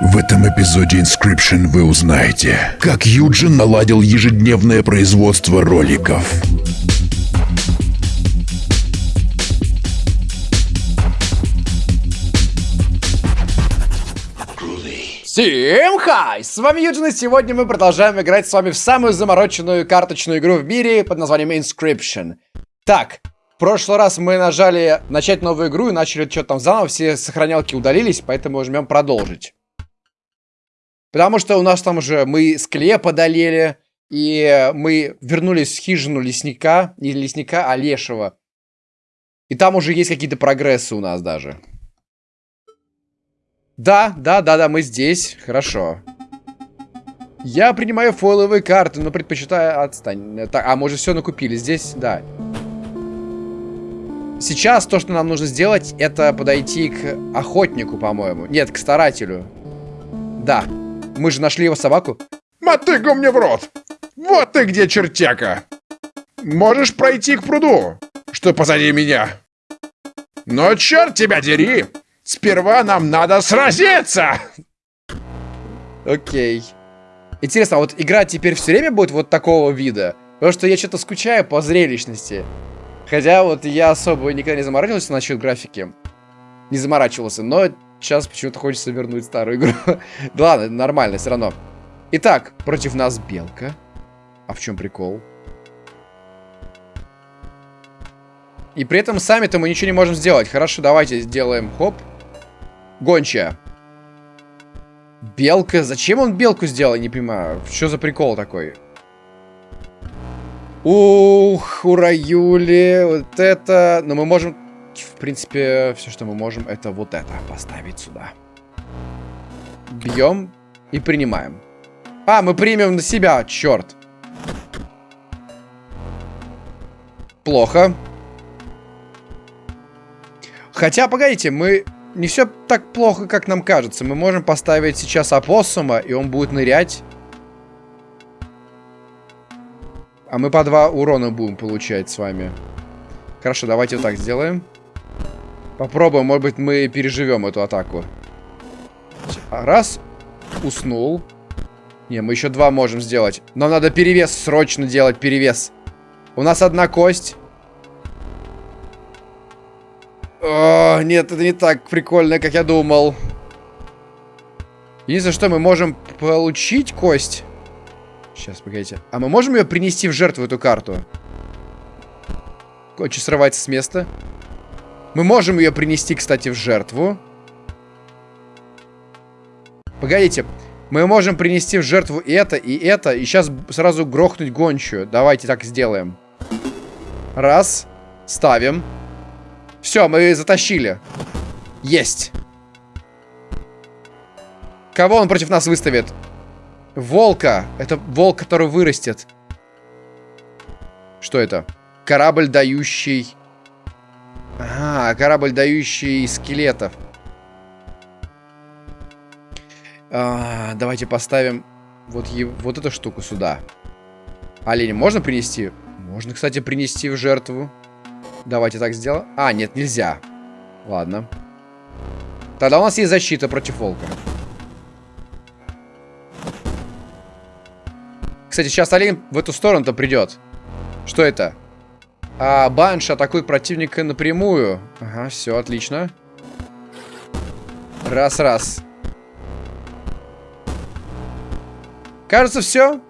В этом эпизоде Inscription вы узнаете, как Юджин наладил ежедневное производство роликов. Всем хай! С вами Юджин, и сегодня мы продолжаем играть с вами в самую замороченную карточную игру в мире под названием Inscription. Так, в прошлый раз мы нажали начать новую игру и начали что-то там заново, все сохранялки удалились, поэтому жмем продолжить. Потому что у нас там уже мы склеп одолели, и мы вернулись в хижину лесника, не лесника, а лешего. И там уже есть какие-то прогрессы у нас даже. Да, да, да, да, мы здесь. Хорошо. Я принимаю фойловые карты, но предпочитаю отстань. Так, а уже все накупили. Здесь, да. Сейчас то, что нам нужно сделать, это подойти к охотнику, по-моему. Нет, к старателю. Да. Мы же нашли его собаку. Мотыгу мне в рот! Вот ты где, чертяка! Можешь пройти к пруду, что позади меня. Но черт тебя дери! Сперва нам надо сразиться! Окей. Интересно, а вот игра теперь все время будет вот такого вида? Потому что я что-то скучаю по зрелищности. Хотя вот я особо никогда не заморачивался насчет графики. Не заморачивался, но сейчас почему-то хочется вернуть старую игру. да ладно, нормально, все равно. Итак, против нас белка. А в чем прикол? И при этом сами-то мы ничего не можем сделать. Хорошо, давайте сделаем хоп. Гончая. Белка? Зачем он белку сделал, не понимаю. Что за прикол такой? Ух, ура, Юли. Вот это... Но мы можем... В принципе, все, что мы можем, это вот это поставить сюда. Бьем и принимаем. А, мы примем на себя, черт. Плохо. Хотя, погодите, мы не все так плохо, как нам кажется. Мы можем поставить сейчас опоссума, и он будет нырять. А мы по два урона будем получать с вами. Хорошо, давайте вот так сделаем. Попробуем, может быть, мы переживем эту атаку. Раз. Уснул. Не, мы еще два можем сделать. Нам надо перевес срочно делать, перевес. У нас одна кость. О, нет, это не так прикольно, как я думал. Единственное, что мы можем получить кость. Сейчас, погодите. А мы можем ее принести в жертву, эту карту? Очень срывается с места. Мы можем ее принести, кстати, в жертву. Погодите. Мы можем принести в жертву это, и это, и сейчас сразу грохнуть гончую. Давайте так сделаем. Раз. Ставим. Все, мы затащили. Есть. Кого он против нас выставит? Волка. Это волк, который вырастет. Что это? Корабль, дающий... А, корабль, дающий скелетов. А, давайте поставим вот, вот эту штуку сюда. Олень можно принести? Можно, кстати, принести в жертву. Давайте так сделаем. А, нет, нельзя. Ладно. Тогда у нас есть защита против волка. Кстати, сейчас олень в эту сторону-то придет. Что это? А, банш атакует противника напрямую. Ага, все, отлично. Раз-раз. Кажется, все.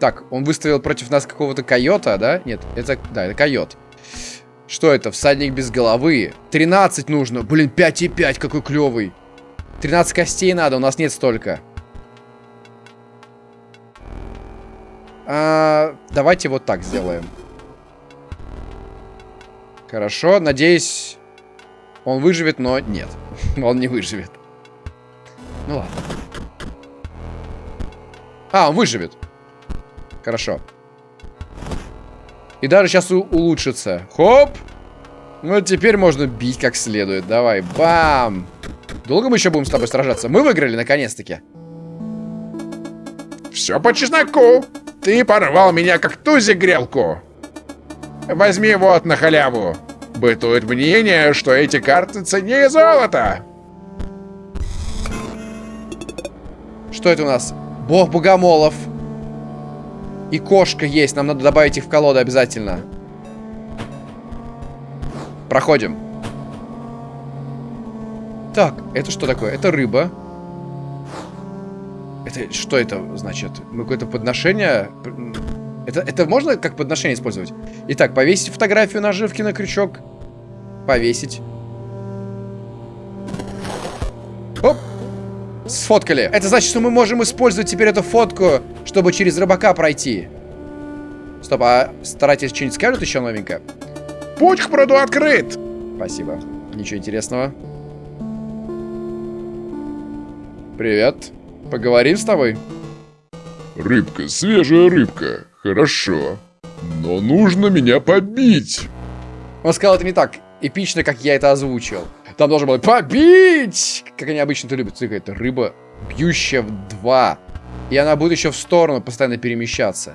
Так, он выставил против нас какого-то койота, да? Нет, это, да, это койот. Что это? Всадник без головы. 13 нужно. Блин, 5,5, какой клевый. 13 костей надо, у нас нет столько. А, давайте вот так сделаем. Хорошо, надеюсь, он выживет, но нет. он не выживет. Ну ладно. А, он выживет. Хорошо. И даже сейчас улучшится. Хоп! Ну, теперь можно бить как следует. Давай, бам! Долго мы еще будем с тобой сражаться? Мы выиграли, наконец-таки. Все по чесноку. Ты порвал меня, как тузик грелку. Возьми вот на халяву. Бытует мнение, что эти карты ценнее золота. Что это у нас? Бог богомолов. И кошка есть. Нам надо добавить их в колоду обязательно. Проходим. Так, это что такое? Это рыба. Это что это значит? Мы какое-то подношение... Это, это можно как подношение использовать? Итак, повесить фотографию наживки на крючок. Повесить. Оп! Сфоткали. Это значит, что мы можем использовать теперь эту фотку, чтобы через рыбака пройти. Стоп, а старайтесь что-нибудь скажут еще новенькое? Путь к пруду открыт. Спасибо. Ничего интересного. Привет. Поговорим с тобой? Рыбка, свежая рыбка. Хорошо. Но нужно меня побить. Он сказал это не так эпично, как я это озвучил. Там должен был побить! Как они обычно это любят. Смотри, это рыба, бьющая в два. И она будет еще в сторону постоянно перемещаться.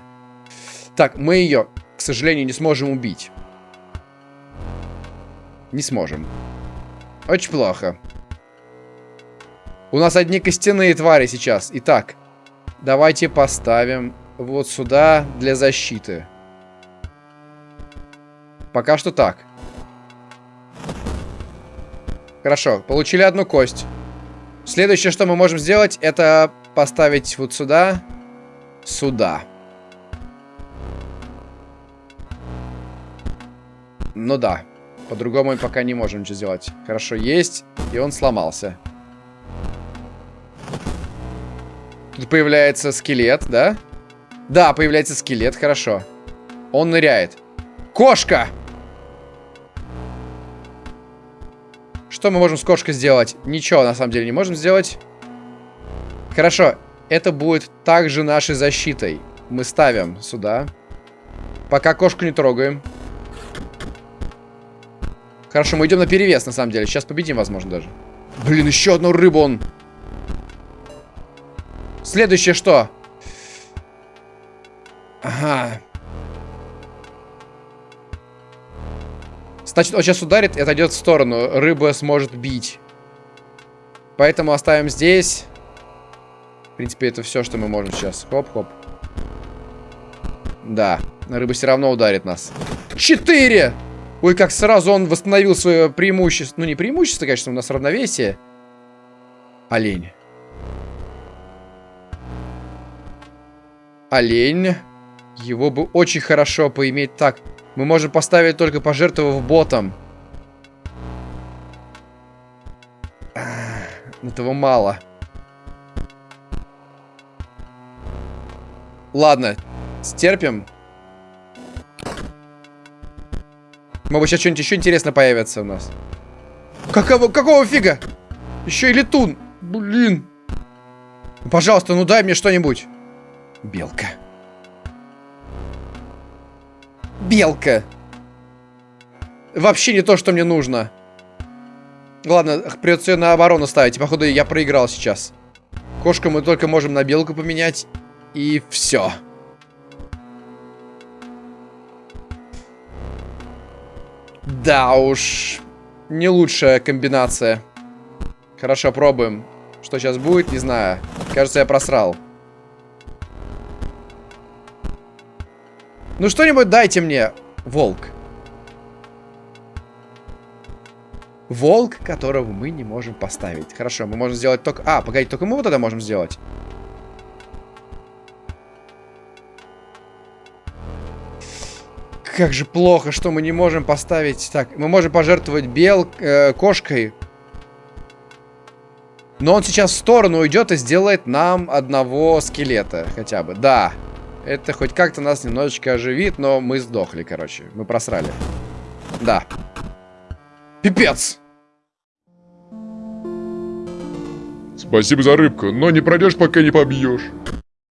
Так, мы ее, к сожалению, не сможем убить. Не сможем. Очень плохо. У нас одни костяные твари сейчас. Итак, давайте поставим вот сюда для защиты. Пока что так. Хорошо, получили одну кость. Следующее, что мы можем сделать, это поставить вот сюда, сюда. Ну да, по-другому мы пока не можем ничего сделать. Хорошо, есть, и он сломался. Тут появляется скелет, да? Да, появляется скелет, хорошо. Он ныряет. Кошка! Что мы можем с кошкой сделать? Ничего, на самом деле, не можем сделать. Хорошо, это будет также нашей защитой. Мы ставим сюда. Пока кошку не трогаем. Хорошо, мы идем на перевес, на самом деле. Сейчас победим, возможно, даже. Блин, еще одну рыбу он... Следующее что? Ага. Значит, он сейчас ударит и отойдет в сторону. Рыба сможет бить. Поэтому оставим здесь. В принципе, это все, что мы можем сейчас. Хоп-хоп. Да, рыба все равно ударит нас. Четыре! Ой, как сразу он восстановил свое преимущество. Ну, не преимущество, конечно, у нас равновесие. Олень. Олень. Его бы очень хорошо поиметь так. Мы можем поставить только пожертвовав ботом. Этого мало. Ладно, стерпим. Может сейчас что-нибудь еще интересно появится у нас. Какого, какого фига? Еще и летун. Блин. Пожалуйста, ну дай мне что-нибудь. Белка. Белка. Вообще не то, что мне нужно. Ладно, придется ее на оборону ставить. Походу, я проиграл сейчас. Кошку мы только можем на белку поменять. И все. Да уж. Не лучшая комбинация. Хорошо, пробуем. Что сейчас будет, не знаю. Кажется, я просрал. Ну что-нибудь дайте мне. Волк. Волк, которого мы не можем поставить. Хорошо, мы можем сделать только... А, погоди, только мы вот это можем сделать. Как же плохо, что мы не можем поставить... Так, мы можем пожертвовать бел... Э, кошкой. Но он сейчас в сторону уйдет и сделает нам одного скелета хотя бы. Да. Это хоть как-то нас немножечко оживит, но мы сдохли, короче. Мы просрали. Да. Пипец! Спасибо за рыбку, но не пройдешь, пока не побьешь.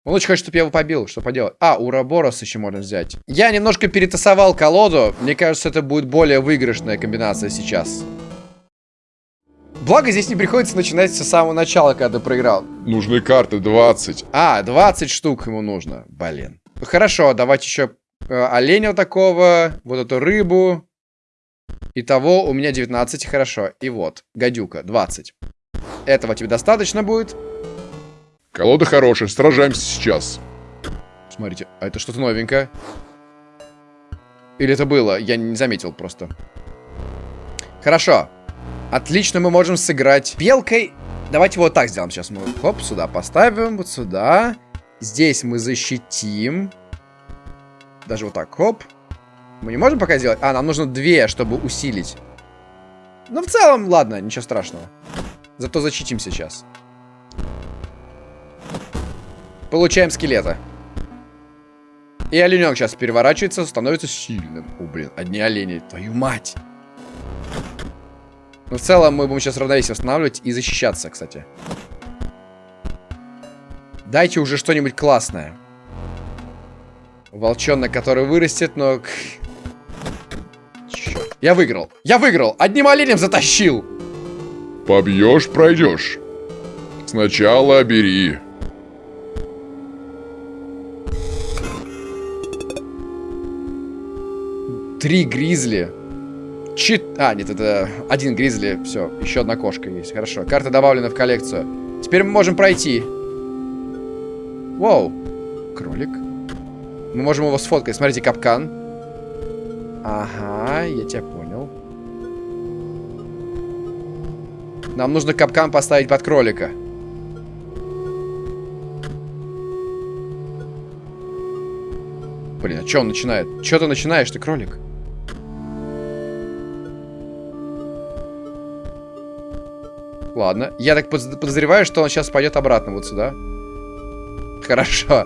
Он очень хочет, чтобы я его побил. Что поделать? А, Ураборос еще можно взять. Я немножко перетасовал колоду. Мне кажется, это будет более выигрышная комбинация сейчас. Благо, здесь не приходится начинать с самого начала, когда ты проиграл. Нужны карты 20. А, 20 штук ему нужно. Блин. Хорошо, давайте еще э, оленя такого, вот эту рыбу. Итого у меня 19, хорошо. И вот, гадюка, 20. Этого тебе достаточно будет. Колода хорошая, сражаемся сейчас. Смотрите, а это что-то новенькое. Или это было? Я не заметил просто. Хорошо. Отлично, мы можем сыграть белкой. Давайте вот так сделаем. Сейчас мы хоп, сюда поставим, вот сюда. Здесь мы защитим. Даже вот так, хоп. Мы не можем пока сделать? А, нам нужно две, чтобы усилить. Ну, в целом, ладно, ничего страшного. Зато защитим сейчас. Получаем скелета. И оленек сейчас переворачивается, становится сильным. О, блин, одни олени, твою мать. Но в целом мы будем сейчас равновесие восстанавливать и защищаться, кстати. Дайте уже что-нибудь классное. Волчонок, который вырастет, но... Черт. Я выиграл. Я выиграл. Одним оленем затащил. Побьешь, пройдешь. Сначала бери. Три гризли. Чит... А, нет, это один гризли. Все, еще одна кошка есть. Хорошо. Карта добавлена в коллекцию. Теперь мы можем пройти. Воу. Кролик. Мы можем его сфоткать. Смотрите, капкан. Ага, я тебя понял. Нам нужно капкан поставить под кролика. Блин, а что он начинает? Что ты начинаешь, ты кролик? Ладно. Я так подозреваю, что он сейчас пойдет обратно вот сюда. Хорошо.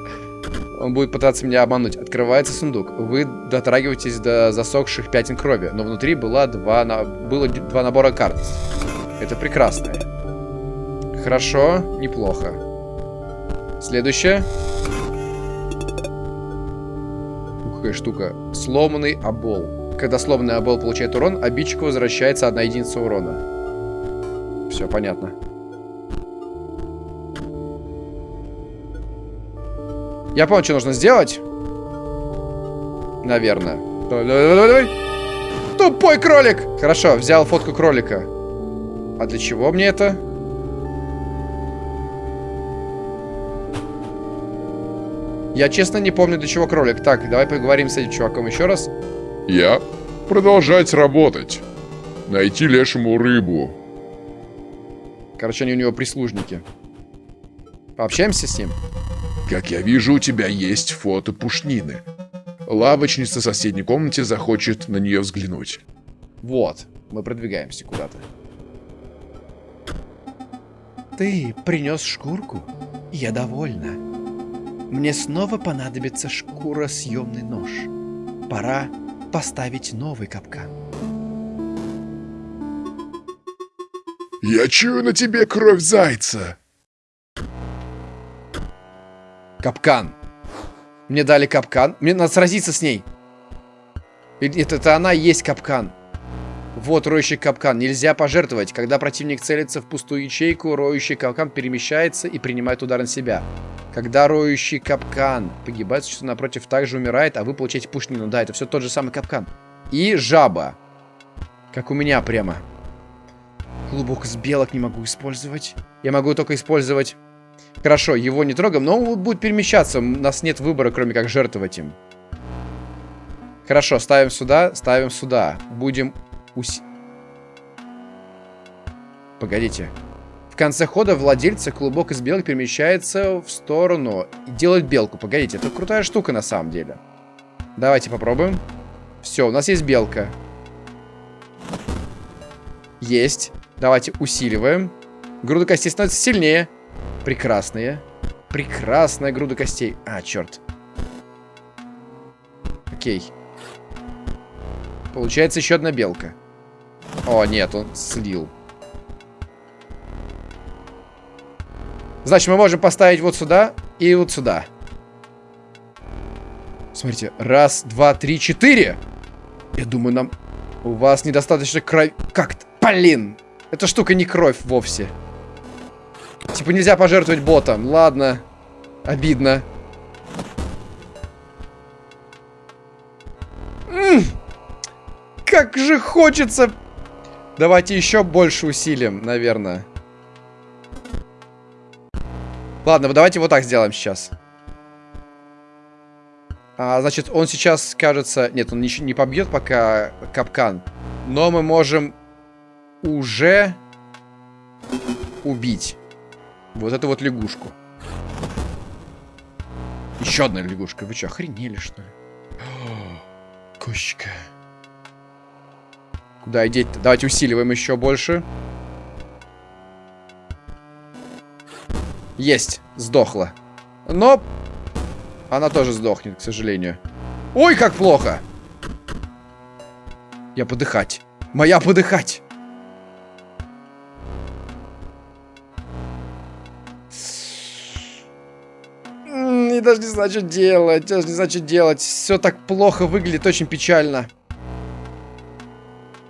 Он будет пытаться меня обмануть. Открывается сундук. Вы дотрагиваетесь до засохших пятен крови, но внутри было два, на... было два набора карт. Это прекрасно. Хорошо, неплохо. Следующее. Какая штука. Сломанный обол. Когда сломанный обол получает урон, обидчику возвращается одна единица урона. Все понятно. Я понял, что нужно сделать. Наверное. Давай, давай, давай. Тупой кролик! Хорошо, взял фотку кролика. А для чего мне это? Я честно не помню, для чего кролик. Так, давай поговорим с этим чуваком еще раз. Я продолжать работать. Найти лешему рыбу. Короче, они у него прислужники. Пообщаемся с ним? Как я вижу, у тебя есть фото пушнины. Лавочница в соседней комнате захочет на нее взглянуть. Вот, мы продвигаемся куда-то. Ты принес шкурку? Я довольна. Мне снова понадобится шкуросъемный нож. Пора поставить новый капкан. Я чую на тебе кровь зайца. Капкан. Мне дали капкан. Мне надо сразиться с ней. Нет, это она и есть капкан. Вот роющий капкан. Нельзя пожертвовать. Когда противник целится в пустую ячейку, роющий капкан перемещается и принимает удар на себя. Когда роющий капкан погибает, существо напротив также умирает, а вы получаете пушнину. Да, это все тот же самый капкан. И жаба. Как у меня прямо. Клубок с белок не могу использовать. Я могу только использовать... Хорошо, его не трогаем, но он будет перемещаться. У нас нет выбора, кроме как жертвовать им. Хорошо, ставим сюда, ставим сюда. Будем уси... Погодите. В конце хода владельца клубок из белок перемещается в сторону и делает белку. Погодите, это крутая штука на самом деле. Давайте попробуем. Все, у нас есть белка. Есть. Давайте усиливаем. Груда костей становится сильнее. Прекрасные. Прекрасная груда костей. А, черт. Окей. Получается еще одна белка. О, нет, он слил. Значит, мы можем поставить вот сюда и вот сюда. Смотрите, раз, два, три, четыре. Я думаю, нам... У вас недостаточно крови... Как-то... Блин! Эта штука не кровь вовсе. Типа нельзя пожертвовать ботом. Ладно. Обидно. М -м как же хочется... Давайте еще больше усилим, наверное. Ладно, давайте вот так сделаем сейчас. А, значит, он сейчас, кажется... Нет, он ничего не побьет пока капкан. Но мы можем уже убить вот эту вот лягушку. Еще одна лягушка. Вы что, охренели, что ли? Кошечка. Куда идти-то? Давайте усиливаем еще больше. Есть, сдохла. Но она тоже сдохнет, к сожалению. Ой, как плохо! Я подыхать. Моя подыхать. Даже не знаю, что делать. Даже не знаю, что делать. Все так плохо выглядит, очень печально.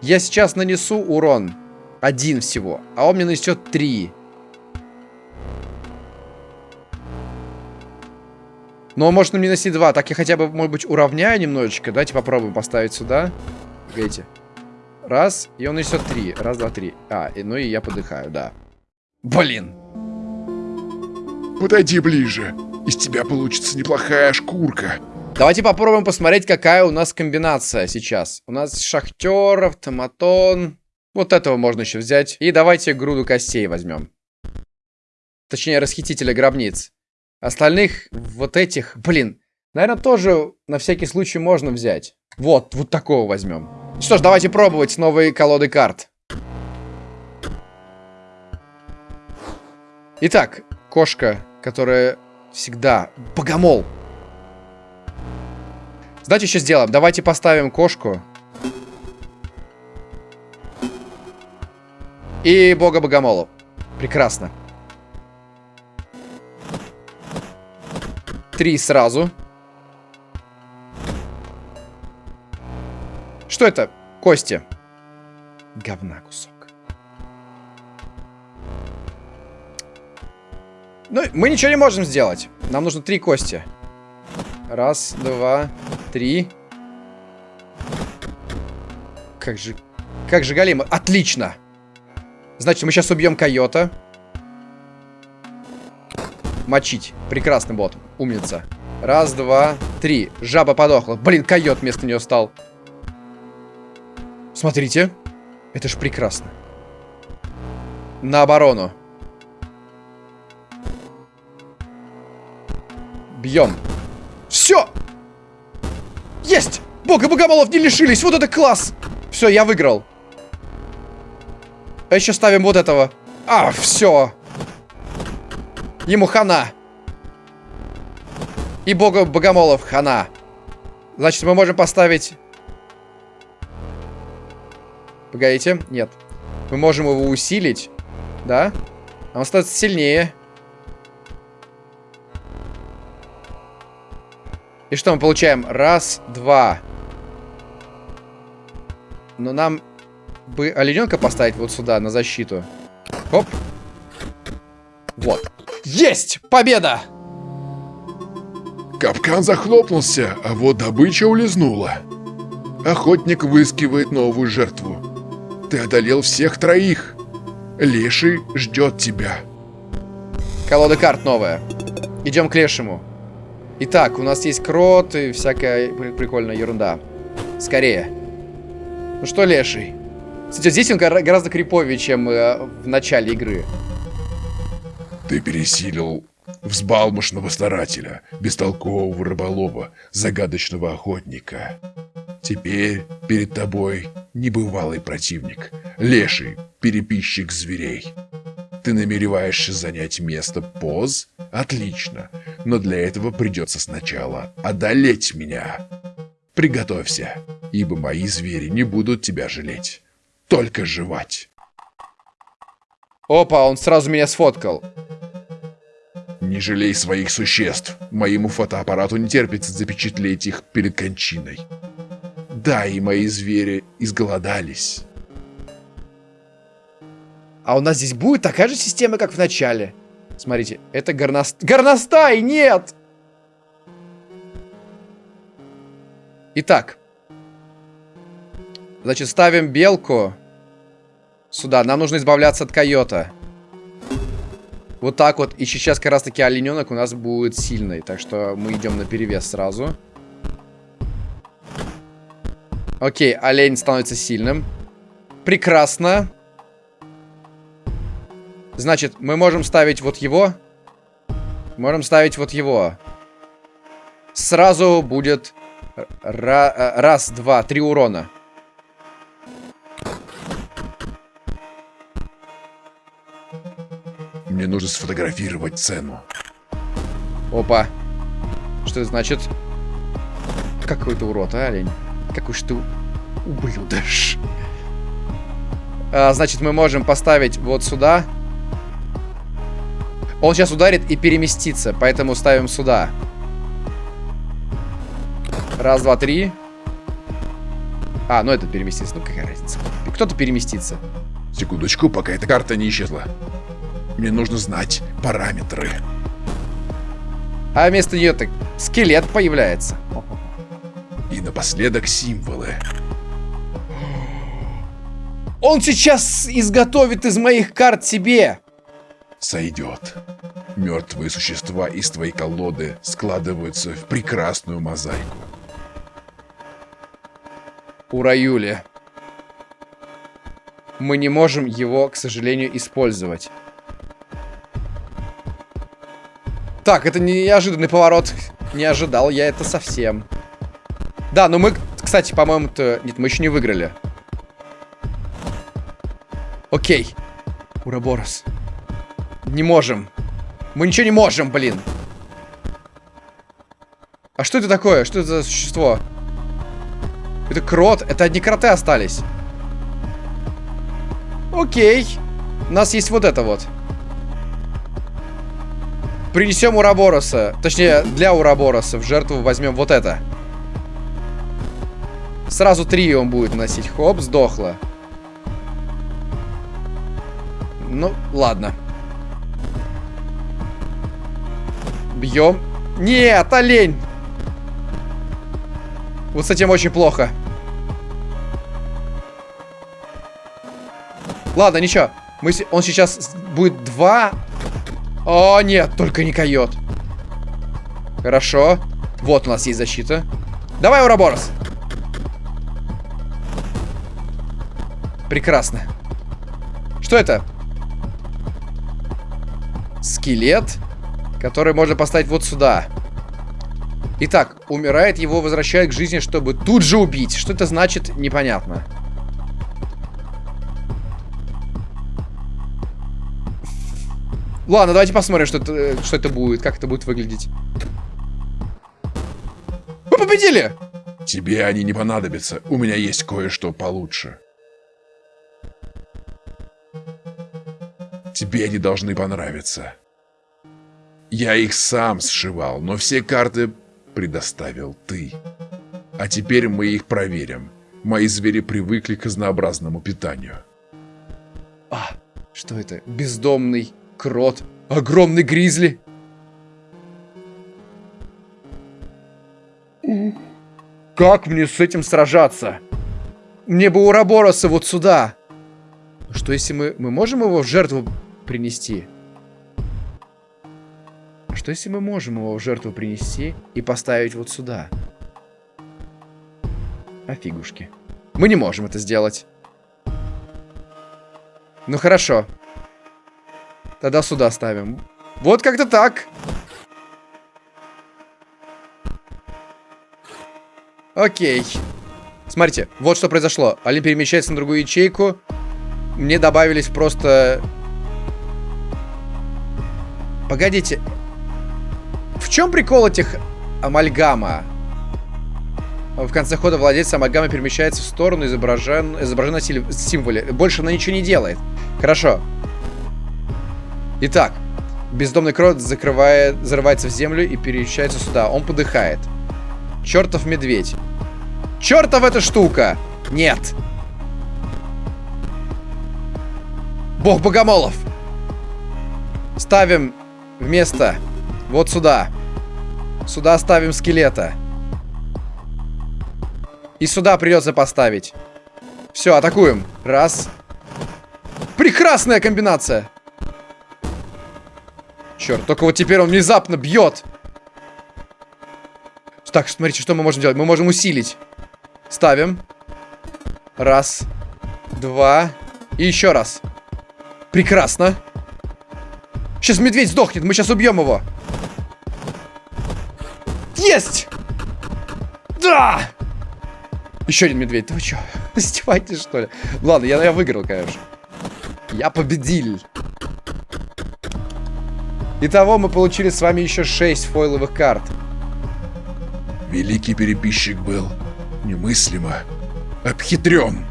Я сейчас нанесу урон. Один всего. А он мне нанесет три. Но может мне нанести два. Так я хотя бы, может быть, уравняю немножечко. Давайте попробуем поставить сюда. Погодите. Раз, и он несет три. Раз, два, три. А, и, ну и я подыхаю, да. Блин. Подойди ближе. Из тебя получится неплохая шкурка. Давайте попробуем посмотреть, какая у нас комбинация сейчас. У нас шахтер, автоматон. Вот этого можно еще взять. И давайте груду костей возьмем. Точнее, расхитителя гробниц. Остальных вот этих, блин, наверное, тоже на всякий случай можно взять. Вот, вот такого возьмем. Что ж, давайте пробовать новые колоды карт. Итак, кошка, которая всегда... Богомол! Знаете, что сделаем? Давайте поставим кошку. И бога богомолу. Прекрасно. Три сразу. Что это? Кости. Говна кусок. Ну, мы ничего не можем сделать. Нам нужно три кости. Раз, два, три. Как же... Как же голема? Отлично! Значит, мы сейчас убьем койота. Мочить. Прекрасный бот. Умница. Раз, два, три. Жаба подохла. Блин, койот вместо нее стал. Смотрите. Это ж прекрасно. На оборону. Бьем. Все! Есть! Бога богомолов не лишились! Вот это класс! Все, я выиграл. А еще ставим вот этого. А, все. Ему хана. И бога богомолов хана. Значит, мы можем поставить Погодите, нет. Мы можем его усилить, да? Он становится сильнее. И что мы получаем? Раз, два. Но нам бы олененка поставить вот сюда, на защиту. Хоп. Вот. Есть! Победа! Капкан захлопнулся, а вот добыча улизнула. Охотник выискивает новую жертву. Ты одолел всех троих. Леший ждет тебя. Колода карт новая. Идем к Лешему. Итак, у нас есть крот и всякая прикольная ерунда. Скорее. Ну что, Леший? Кстати, здесь он гораздо криповее, чем э, в начале игры. Ты пересилил взбалмошного старателя, бестолкового рыболова, загадочного охотника. Теперь перед тобой небывалый противник, леший, переписчик зверей. Ты намереваешься занять место поз? Отлично, но для этого придется сначала одолеть меня. Приготовься, ибо мои звери не будут тебя жалеть, только жевать. Опа, он сразу меня сфоткал. Не жалей своих существ. Моему фотоаппарату не терпится запечатлеть их перед кончиной. Да, и мои звери изголодались. А у нас здесь будет такая же система, как в начале. Смотрите, это горност... Горностай! Нет! Итак. Значит, ставим белку сюда. Нам нужно избавляться от койота. Вот так вот. И сейчас как раз таки олененок у нас будет сильный. Так что мы идем на перевес сразу. Окей, олень становится сильным. Прекрасно. Значит, мы можем ставить вот его. Можем ставить вот его. Сразу будет э, раз, два, три урона. Мне нужно сфотографировать цену. Опа. Что это значит? Какой ты урод, а, олень? Какой ж ты ублюдыш. А, значит, мы можем поставить вот сюда. Он сейчас ударит и переместится, поэтому ставим сюда. Раз, два, три. А, ну это переместится. Ну какая разница. Кто-то переместится. Секундочку, пока эта карта не исчезла. Мне нужно знать параметры. А вместо нее так скелет появляется. И напоследок символы. Он сейчас изготовит из моих карт себе. Сойдет. Мертвые существа из твоей колоды складываются в прекрасную мозаику. Ура, Юли. Мы не можем его, к сожалению, использовать. Так, это неожиданный поворот. Не ожидал я это совсем. Да, но мы, кстати, по-моему-то... Нет, мы еще не выиграли. Окей. Ураборос. Не можем. Мы ничего не можем, блин. А что это такое? Что это за существо? Это крот. Это одни кроты остались. Окей. У нас есть вот это вот. Принесем Урабороса. Точнее, для Урабороса в жертву возьмем вот это. Сразу три он будет носить. Хоп, сдохло. Ну, ладно. Бьем. Нет, олень! Вот с этим очень плохо. Ладно, ничего. Мы, он сейчас будет два. О, нет, только не койот. Хорошо. Вот у нас есть защита. Давай, Ураборос. Прекрасно. Что это? Скелет, который можно поставить вот сюда. Итак, умирает, его возвращают к жизни, чтобы тут же убить. Что это значит, непонятно. Ладно, давайте посмотрим, что это, что это будет, как это будет выглядеть. Мы победили! Тебе они не понадобятся. У меня есть кое-что получше. Тебе они должны понравиться. Я их сам сшивал, но все карты предоставил ты. А теперь мы их проверим. Мои звери привыкли к разнообразному питанию. А, что это? Бездомный крот. Огромный гризли. Как мне с этим сражаться? Мне бы Урабороса вот сюда. Что если мы... Мы можем его в жертву принести? Что если мы можем его в жертву принести и поставить вот сюда? А фигушки. Мы не можем это сделать. Ну хорошо. Тогда сюда ставим. Вот как-то так. Окей. Смотрите, вот что произошло. Олимп перемещается на другую ячейку. Мне добавились просто... Погодите. В чем прикол этих амальгама? В конце хода владелец амальгамы перемещается в сторону, изображен, изображен на символе. Больше она ничего не делает. Хорошо. Итак, бездомный крот закрывает, зарывается в землю и перемещается сюда. Он подыхает. Чертов медведь. Чертов эта штука! Нет. Бог богомолов. Ставим вместо вот сюда. Сюда ставим скелета. И сюда придется поставить. Все, атакуем. Раз. Прекрасная комбинация. Черт, только вот теперь он внезапно бьет. Так, смотрите, что мы можем делать. Мы можем усилить. Ставим. Раз. Два. И еще раз. Прекрасно. Сейчас медведь сдохнет, мы сейчас убьем его. Есть! Да! Еще один медведь. Да вы что, издеваетесь, что ли? Ладно, я, я выиграл, конечно. Я победил. Итого мы получили с вами еще 6 фойловых карт. Великий переписчик был немыслимо обхитрен.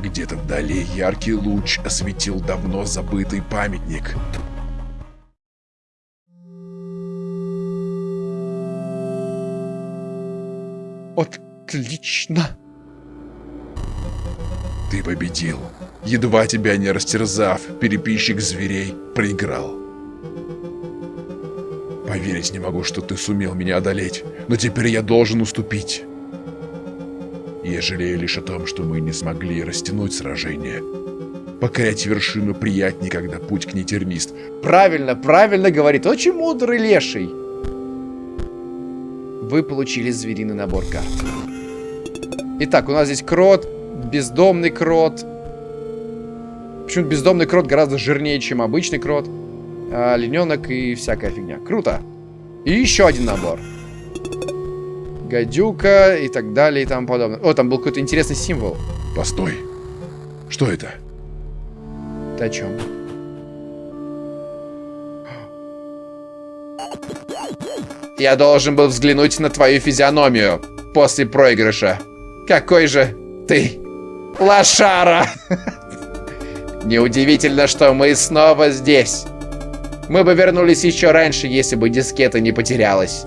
Где-то вдали яркий луч осветил давно забытый памятник. Отлично. Ты победил. Едва тебя не растерзав, переписчик зверей проиграл. Поверить не могу, что ты сумел меня одолеть, но теперь я должен уступить. Я жалею лишь о том, что мы не смогли растянуть сражение. Покорять вершину приятнее, когда путь к ней тернист. Правильно, правильно говорит. Очень мудрый леший. Вы получили звериный набор карт. Итак, у нас здесь крот, бездомный крот. Почему бездомный крот гораздо жирнее, чем обычный крот. А, олененок и всякая фигня. Круто. И еще один набор. Гадюка и так далее и тому подобное. О, там был какой-то интересный символ. Постой. Что это? Ты о чем? Я должен был взглянуть на твою физиономию после проигрыша. Какой же ты лошара! Неудивительно, что мы снова здесь. Мы бы вернулись еще раньше, если бы дискета не потерялась.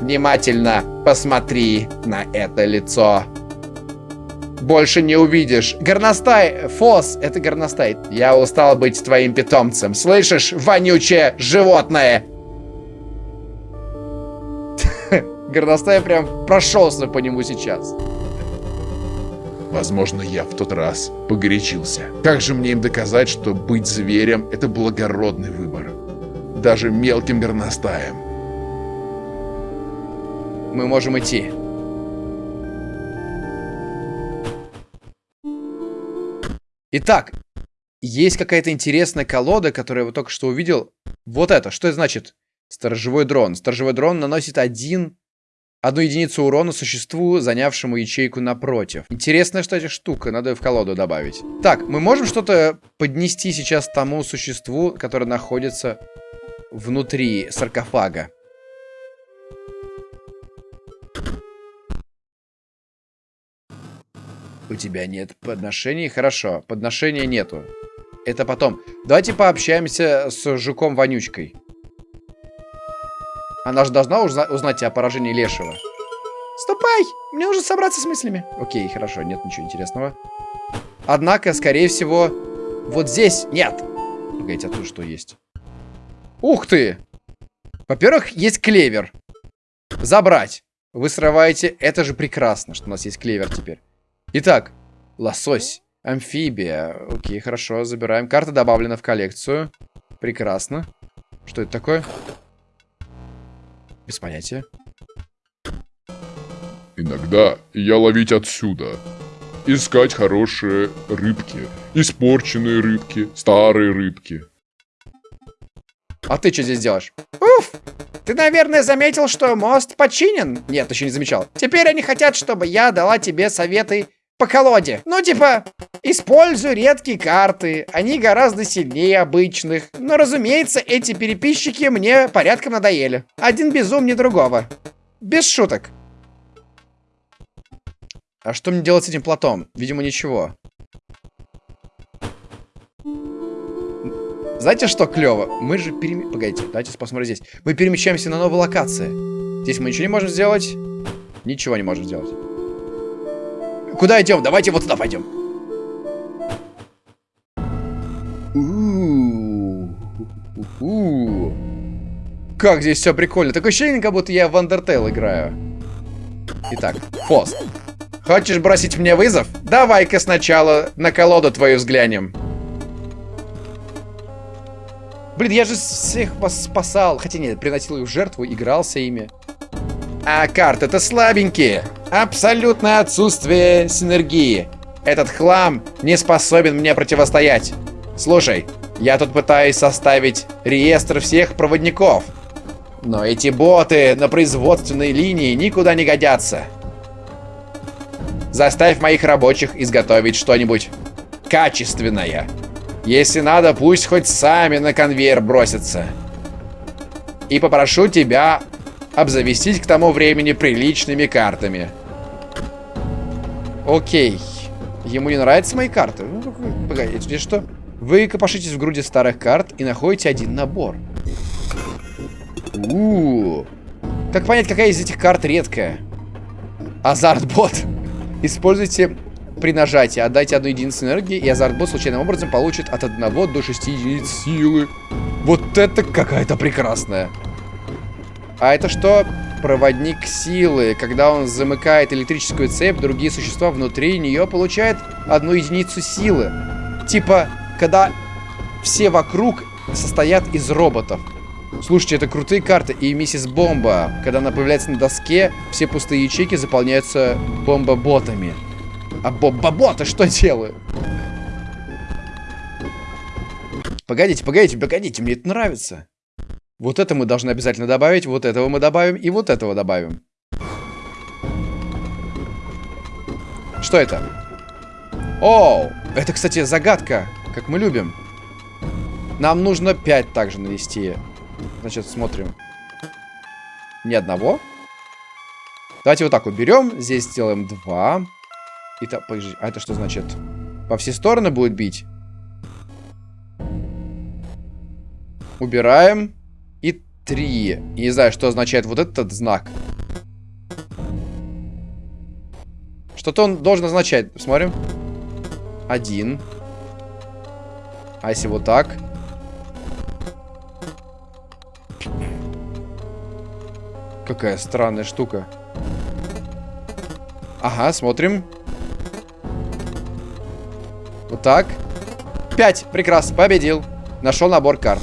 Внимательно посмотри на это лицо. Больше не увидишь. Горностай, Фос, это горностай. Я устал быть твоим питомцем. Слышишь, вонючее животное? Горностай прям прошелся по нему сейчас. Возможно, я в тот раз погорячился. Как же мне им доказать, что быть зверем – это благородный выбор? Даже мелким горностаем. Мы можем идти. Итак, есть какая-то интересная колода, которую я только что увидел. Вот это, что это значит? Сторожевой дрон. Сторожевой дрон наносит один Одну единицу урона существу, занявшему ячейку напротив. Интересная, кстати, штука. Надо в колоду добавить. Так, мы можем что-то поднести сейчас тому существу, которое находится внутри саркофага. У тебя нет подношений? Хорошо, подношения нету. Это потом. Давайте пообщаемся с жуком-вонючкой. Она же должна узна узнать о поражении Лешего. Ступай! Мне нужно собраться с мыслями. Окей, хорошо, нет ничего интересного. Однако, скорее всего, вот здесь нет. Погодите, а тут что есть? Ух ты! Во-первых, есть клевер. Забрать. Вы срываете. Это же прекрасно, что у нас есть клевер теперь. Итак, лосось. Амфибия. Окей, хорошо, забираем. Карта добавлена в коллекцию. Прекрасно. Что это такое? Без понятия. Иногда я ловить отсюда. Искать хорошие рыбки. Испорченные рыбки, старые рыбки. А ты что здесь делаешь? Уф! Ты, наверное, заметил, что мост починен? Нет, еще не замечал. Теперь они хотят, чтобы я дала тебе советы по колоде. Ну, типа, используй редкие карты. Они гораздо сильнее обычных. Но, разумеется, эти переписчики мне порядком надоели. Один безумнее другого. Без шуток. А что мне делать с этим платом? Видимо, ничего. Знаете, что клево? Мы же перем... Погодите, давайте посмотрим здесь. Мы перемещаемся на новую локацию. Здесь мы ничего не можем сделать. Ничего не можем сделать. Куда идем? Давайте вот туда пойдем. Как здесь все прикольно. Такое ощущение, как будто я в Undertale играю. Итак, Фост. Хочешь бросить мне вызов? Давай-ка сначала на колоду твою взглянем. Блин, я же всех вас спасал. Хотя нет, приносил их в жертву, игрался ими. А карты-то слабенькие. Абсолютное отсутствие синергии. Этот хлам не способен мне противостоять. Слушай, я тут пытаюсь составить реестр всех проводников. Но эти боты на производственной линии никуда не годятся. Заставь моих рабочих изготовить что-нибудь качественное. Если надо, пусть хоть сами на конвейер бросятся. И попрошу тебя обзавестись к тому времени приличными картами. Окей. Ему не нравятся мои карты? Ну, погодите, что? Вы копошитесь в груди старых карт и находите один набор. У. Как понять, какая из этих карт редкая? Азартбот. Используйте при нажатии. Отдайте одну единицу энергии, и азартбот случайным образом получит от 1 до 6 единиц силы. Вот это какая-то прекрасная. А это что? Проводник силы. Когда он замыкает электрическую цепь, другие существа внутри нее получают одну единицу силы. Типа, когда все вокруг состоят из роботов. Слушайте, это крутые карты. И миссис Бомба, когда она появляется на доске, все пустые ячейки заполняются бомбоботами. А бомбоботы что делают? Погодите, погодите, погодите, мне это нравится. Вот это мы должны обязательно добавить, вот этого мы добавим и вот этого добавим. Что это? О, это, кстати, загадка, как мы любим. Нам нужно 5 также навести. Значит, смотрим. Ни одного. Давайте вот так вот берем. Здесь сделаем 2. Итак, подожди, а это что значит? По все стороны будет бить? Убираем. И три. не знаю, что означает вот этот знак. Что-то он должен означать. Смотрим. Один. А если вот так? Какая странная штука. Ага, смотрим. Вот так. Пять. Прекрасно. Победил. Нашел набор карт.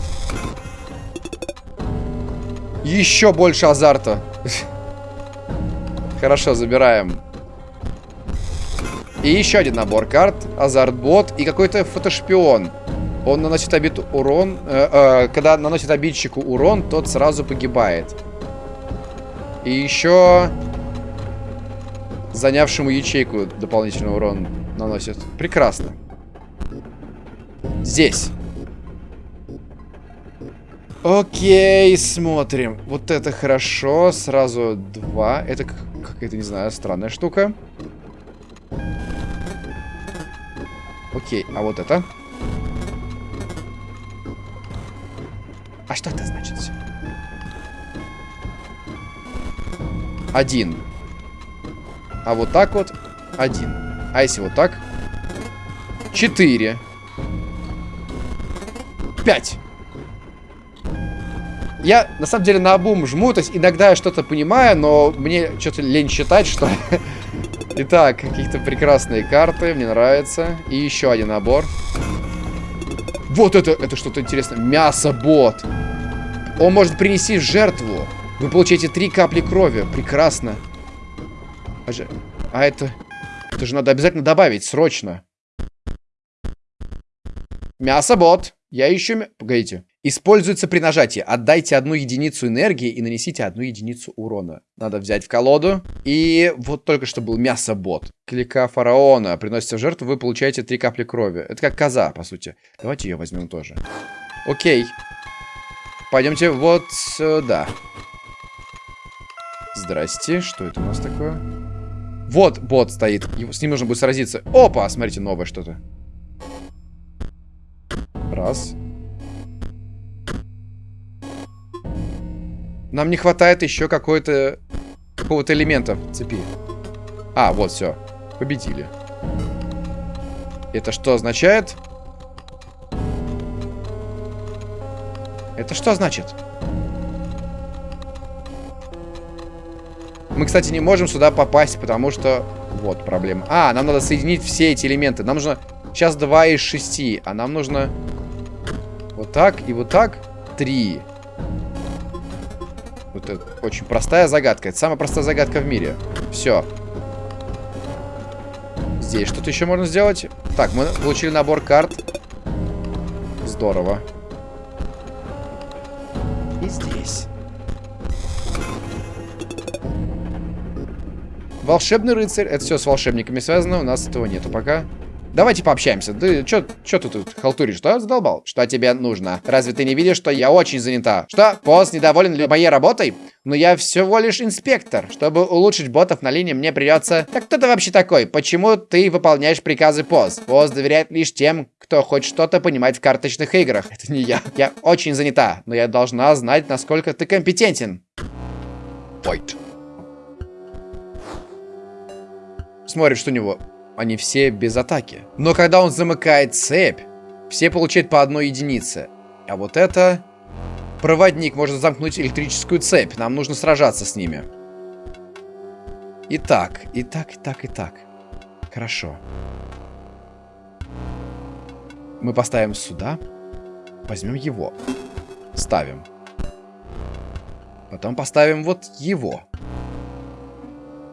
Еще больше азарта. Хорошо, забираем. И еще один набор карт. Азартбот и какой-то фотошпион. Он наносит обид урон. Э, э, когда наносит обидчику урон, тот сразу погибает. И еще занявшему ячейку дополнительный урон наносит. Прекрасно. Здесь. Окей, смотрим. Вот это хорошо. Сразу два. Это какая-то, не знаю, странная штука. Окей, а вот это? А что это значит? Один. А вот так вот один. А если вот так? Четыре. Пять. Я, на самом деле, на обум жму, то есть иногда я что-то понимаю, но мне что-то лень считать, что... Итак, какие-то прекрасные карты, мне нравится. И еще один набор. Вот это, это что-то интересное. Мясо-бот. Он может принести жертву. Вы получаете три капли крови. Прекрасно. А, же, а это... Это же надо обязательно добавить, срочно. Мясо-бот. Я ищу... Погодите. Используется при нажатии. Отдайте одну единицу энергии и нанесите одну единицу урона. Надо взять в колоду. И вот только что был мясо-бот. Клика фараона. Приносите в жертву, вы получаете три капли крови. Это как коза, по сути. Давайте ее возьмем тоже. Окей. Пойдемте вот сюда. Здрасте. Что это у нас такое? Вот бот стоит. С ним нужно будет сразиться. Опа, смотрите, новое что-то. Раз. Нам не хватает еще какой-то... Какого-то элемента цепи. А, вот, все. Победили. Это что означает? Это что значит? Мы, кстати, не можем сюда попасть, потому что... Вот проблема. А, нам надо соединить все эти элементы. Нам нужно... Сейчас 2 из 6, а нам нужно... Вот так и вот так. три. Вот это очень простая загадка. Это самая простая загадка в мире. Все. Здесь что-то еще можно сделать. Так, мы получили набор карт. Здорово. И здесь. Волшебный рыцарь. Это все с волшебниками связано. У нас этого нету пока. Давайте пообщаемся. Ты чё, чё ты тут халтуришь? Что задолбал? Что тебе нужно? Разве ты не видишь, что я очень занята? Что? Пост недоволен моей работой? Но я всего лишь инспектор. Чтобы улучшить ботов на линии, мне придется... Так кто ты вообще такой? Почему ты выполняешь приказы пост? Пост доверяет лишь тем, кто хоть что-то понимает в карточных играх. Это не я. Я очень занята, но я должна знать, насколько ты компетентен. Fight. Смотрит, что у него они все без атаки. Но когда он замыкает цепь, все получают по одной единице. А вот это... Проводник может замкнуть электрическую цепь. Нам нужно сражаться с ними. Итак, и так, и так, и так. Хорошо. Мы поставим сюда. Возьмем его. Ставим. Потом поставим вот его.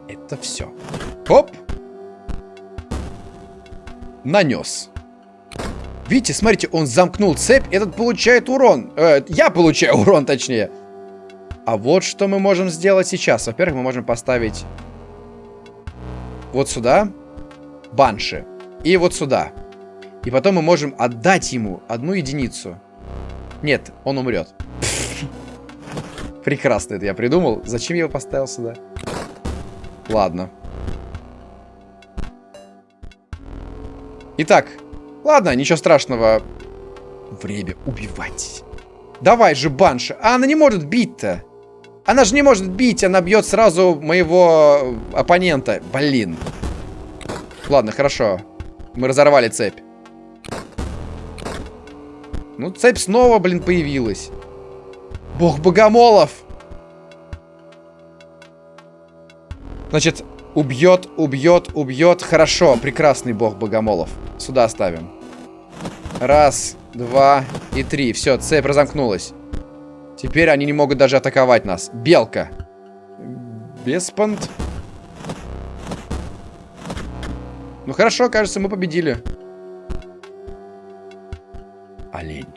Это все. Хоп! Нанес. Видите, смотрите, он замкнул цепь, этот получает урон. Э, я получаю урон, точнее. А вот что мы можем сделать сейчас. Во-первых, мы можем поставить вот сюда банши. И вот сюда. И потом мы можем отдать ему одну единицу. Нет, он умрет. Прекрасно это я придумал. Зачем я его поставил сюда? Ладно. Итак, ладно, ничего страшного. Время убивать. Давай же, Банша. А она не может бить-то. Она же не может бить, она бьет сразу моего оппонента. Блин. Ладно, хорошо. Мы разорвали цепь. Ну, цепь снова, блин, появилась. Бог богомолов. Значит, убьет, убьет, убьет. Хорошо, прекрасный бог богомолов. Сюда ставим. Раз, два и три. Все, цепь разомкнулась. Теперь они не могут даже атаковать нас. Белка. Беспант. Ну хорошо, кажется, мы победили. Олень.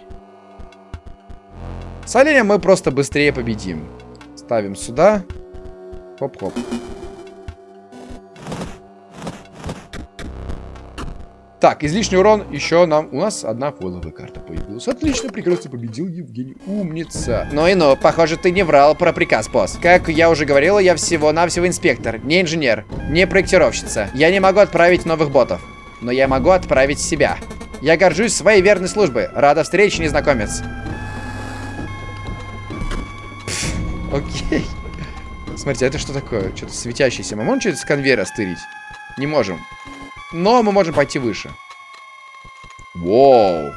С оленем мы просто быстрее победим. Ставим сюда. Хоп-хоп. Так, излишний урон еще нам... У нас одна фойловая карта появилась. Отлично, прекрасно победил Евгений. Умница. Ну и ну, похоже, ты не врал про приказ, босс. Как я уже говорила, я всего-навсего инспектор, не инженер, не проектировщица. Я не могу отправить новых ботов, но я могу отправить себя. Я горжусь своей верной службой. Рада встрече, незнакомец. окей. Смотрите, это что такое? Что-то светящееся. Мы можем что-то с конвейера стырить? Не можем. Но мы можем пойти выше. Воу.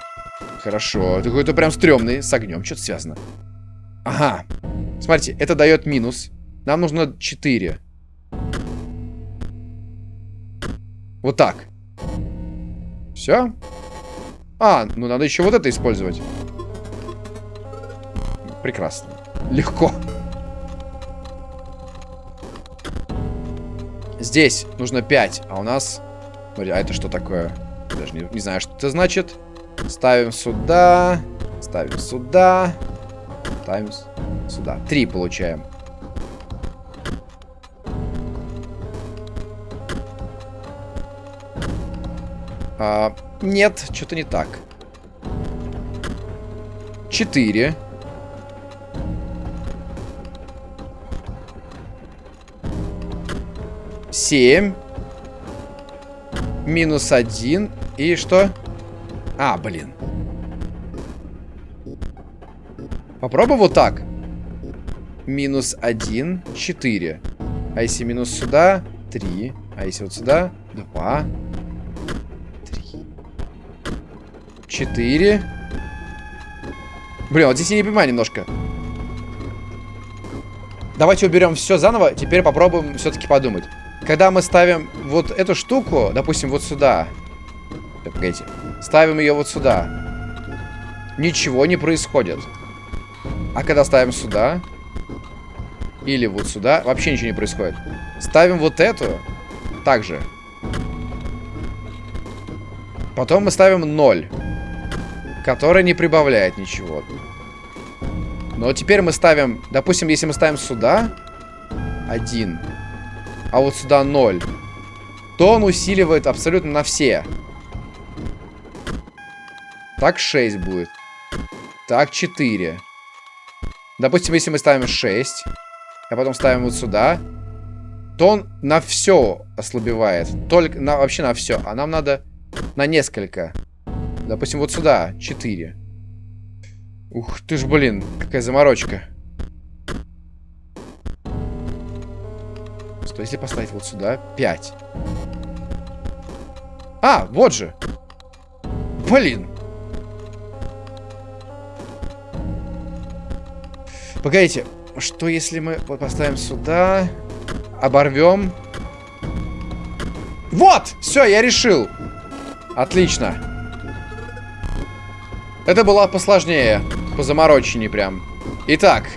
Хорошо. Это какой-то прям стрёмный. С огнем что-то связано. Ага. Смотрите, это дает минус. Нам нужно 4. Вот так. Все. А, ну надо еще вот это использовать. Прекрасно. Легко. Здесь нужно 5, а у нас Смотри, а это что такое? Даже не, не знаю, что это значит. Ставим сюда. Ставим сюда. Ставим сюда. Три получаем. А, нет, что-то не так. Четыре. Семь. Минус один. И что? А, блин. Попробуй вот так. Минус один, четыре. А если минус сюда, три. А если вот сюда, два. Три. Четыре. Блин, вот здесь я не понимаю немножко. Давайте уберем все заново. Теперь попробуем все-таки подумать. Когда мы ставим вот эту штуку, допустим, вот сюда. Так, погодите. Ставим ее вот сюда. Ничего не происходит. А когда ставим сюда... Или вот сюда, вообще ничего не происходит. Ставим вот эту. Также. Потом мы ставим 0. Который не прибавляет ничего. Но теперь мы ставим... Допустим, если мы ставим сюда... 1. А вот сюда 0. То он усиливает абсолютно на все. Так 6 будет. Так 4. Допустим, если мы ставим 6, а потом ставим вот сюда, то он на все ослабевает. Только на, вообще на все. А нам надо на несколько. Допустим, вот сюда 4. Ух ты ж, блин, какая заморочка. Что если поставить вот сюда 5? А, вот же. Блин. Погодите, что если мы поставим сюда, оборвем? Вот! Все, я решил. Отлично. Это было посложнее, позамороченнее прям. Итак,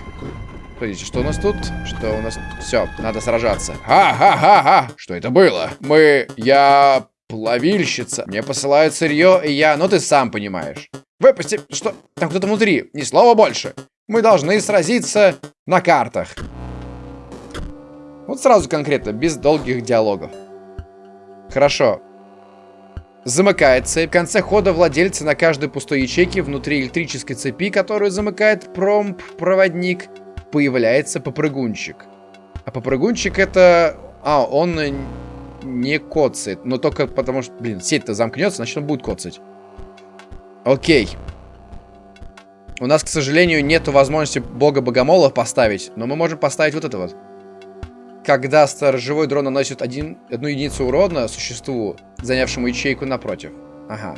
Подождите, что у нас тут? Что у нас? Все, надо сражаться. Ха-ха-ха-ха! Что это было? Мы... Я... Плавильщица. Мне посылают сырье, и я... Ну, ты сам понимаешь. Выпусти... Что? Там кто-то внутри. Ни слова больше. Мы должны сразиться на картах. Вот сразу конкретно, без долгих диалогов. Хорошо. Замыкает цепь. В конце хода владельца на каждой пустой ячейке внутри электрической цепи, которую замыкает промп-проводник, появляется попрыгунчик. А попрыгунчик это... А, он не коцает. Но только потому что, блин, сеть-то замкнется, значит он будет коцать. Окей. У нас, к сожалению, нету возможности бога богомолов поставить, но мы можем поставить вот это вот. Когда сторожевой дрон наносит один, одну единицу урона существу, занявшему ячейку напротив. Ага.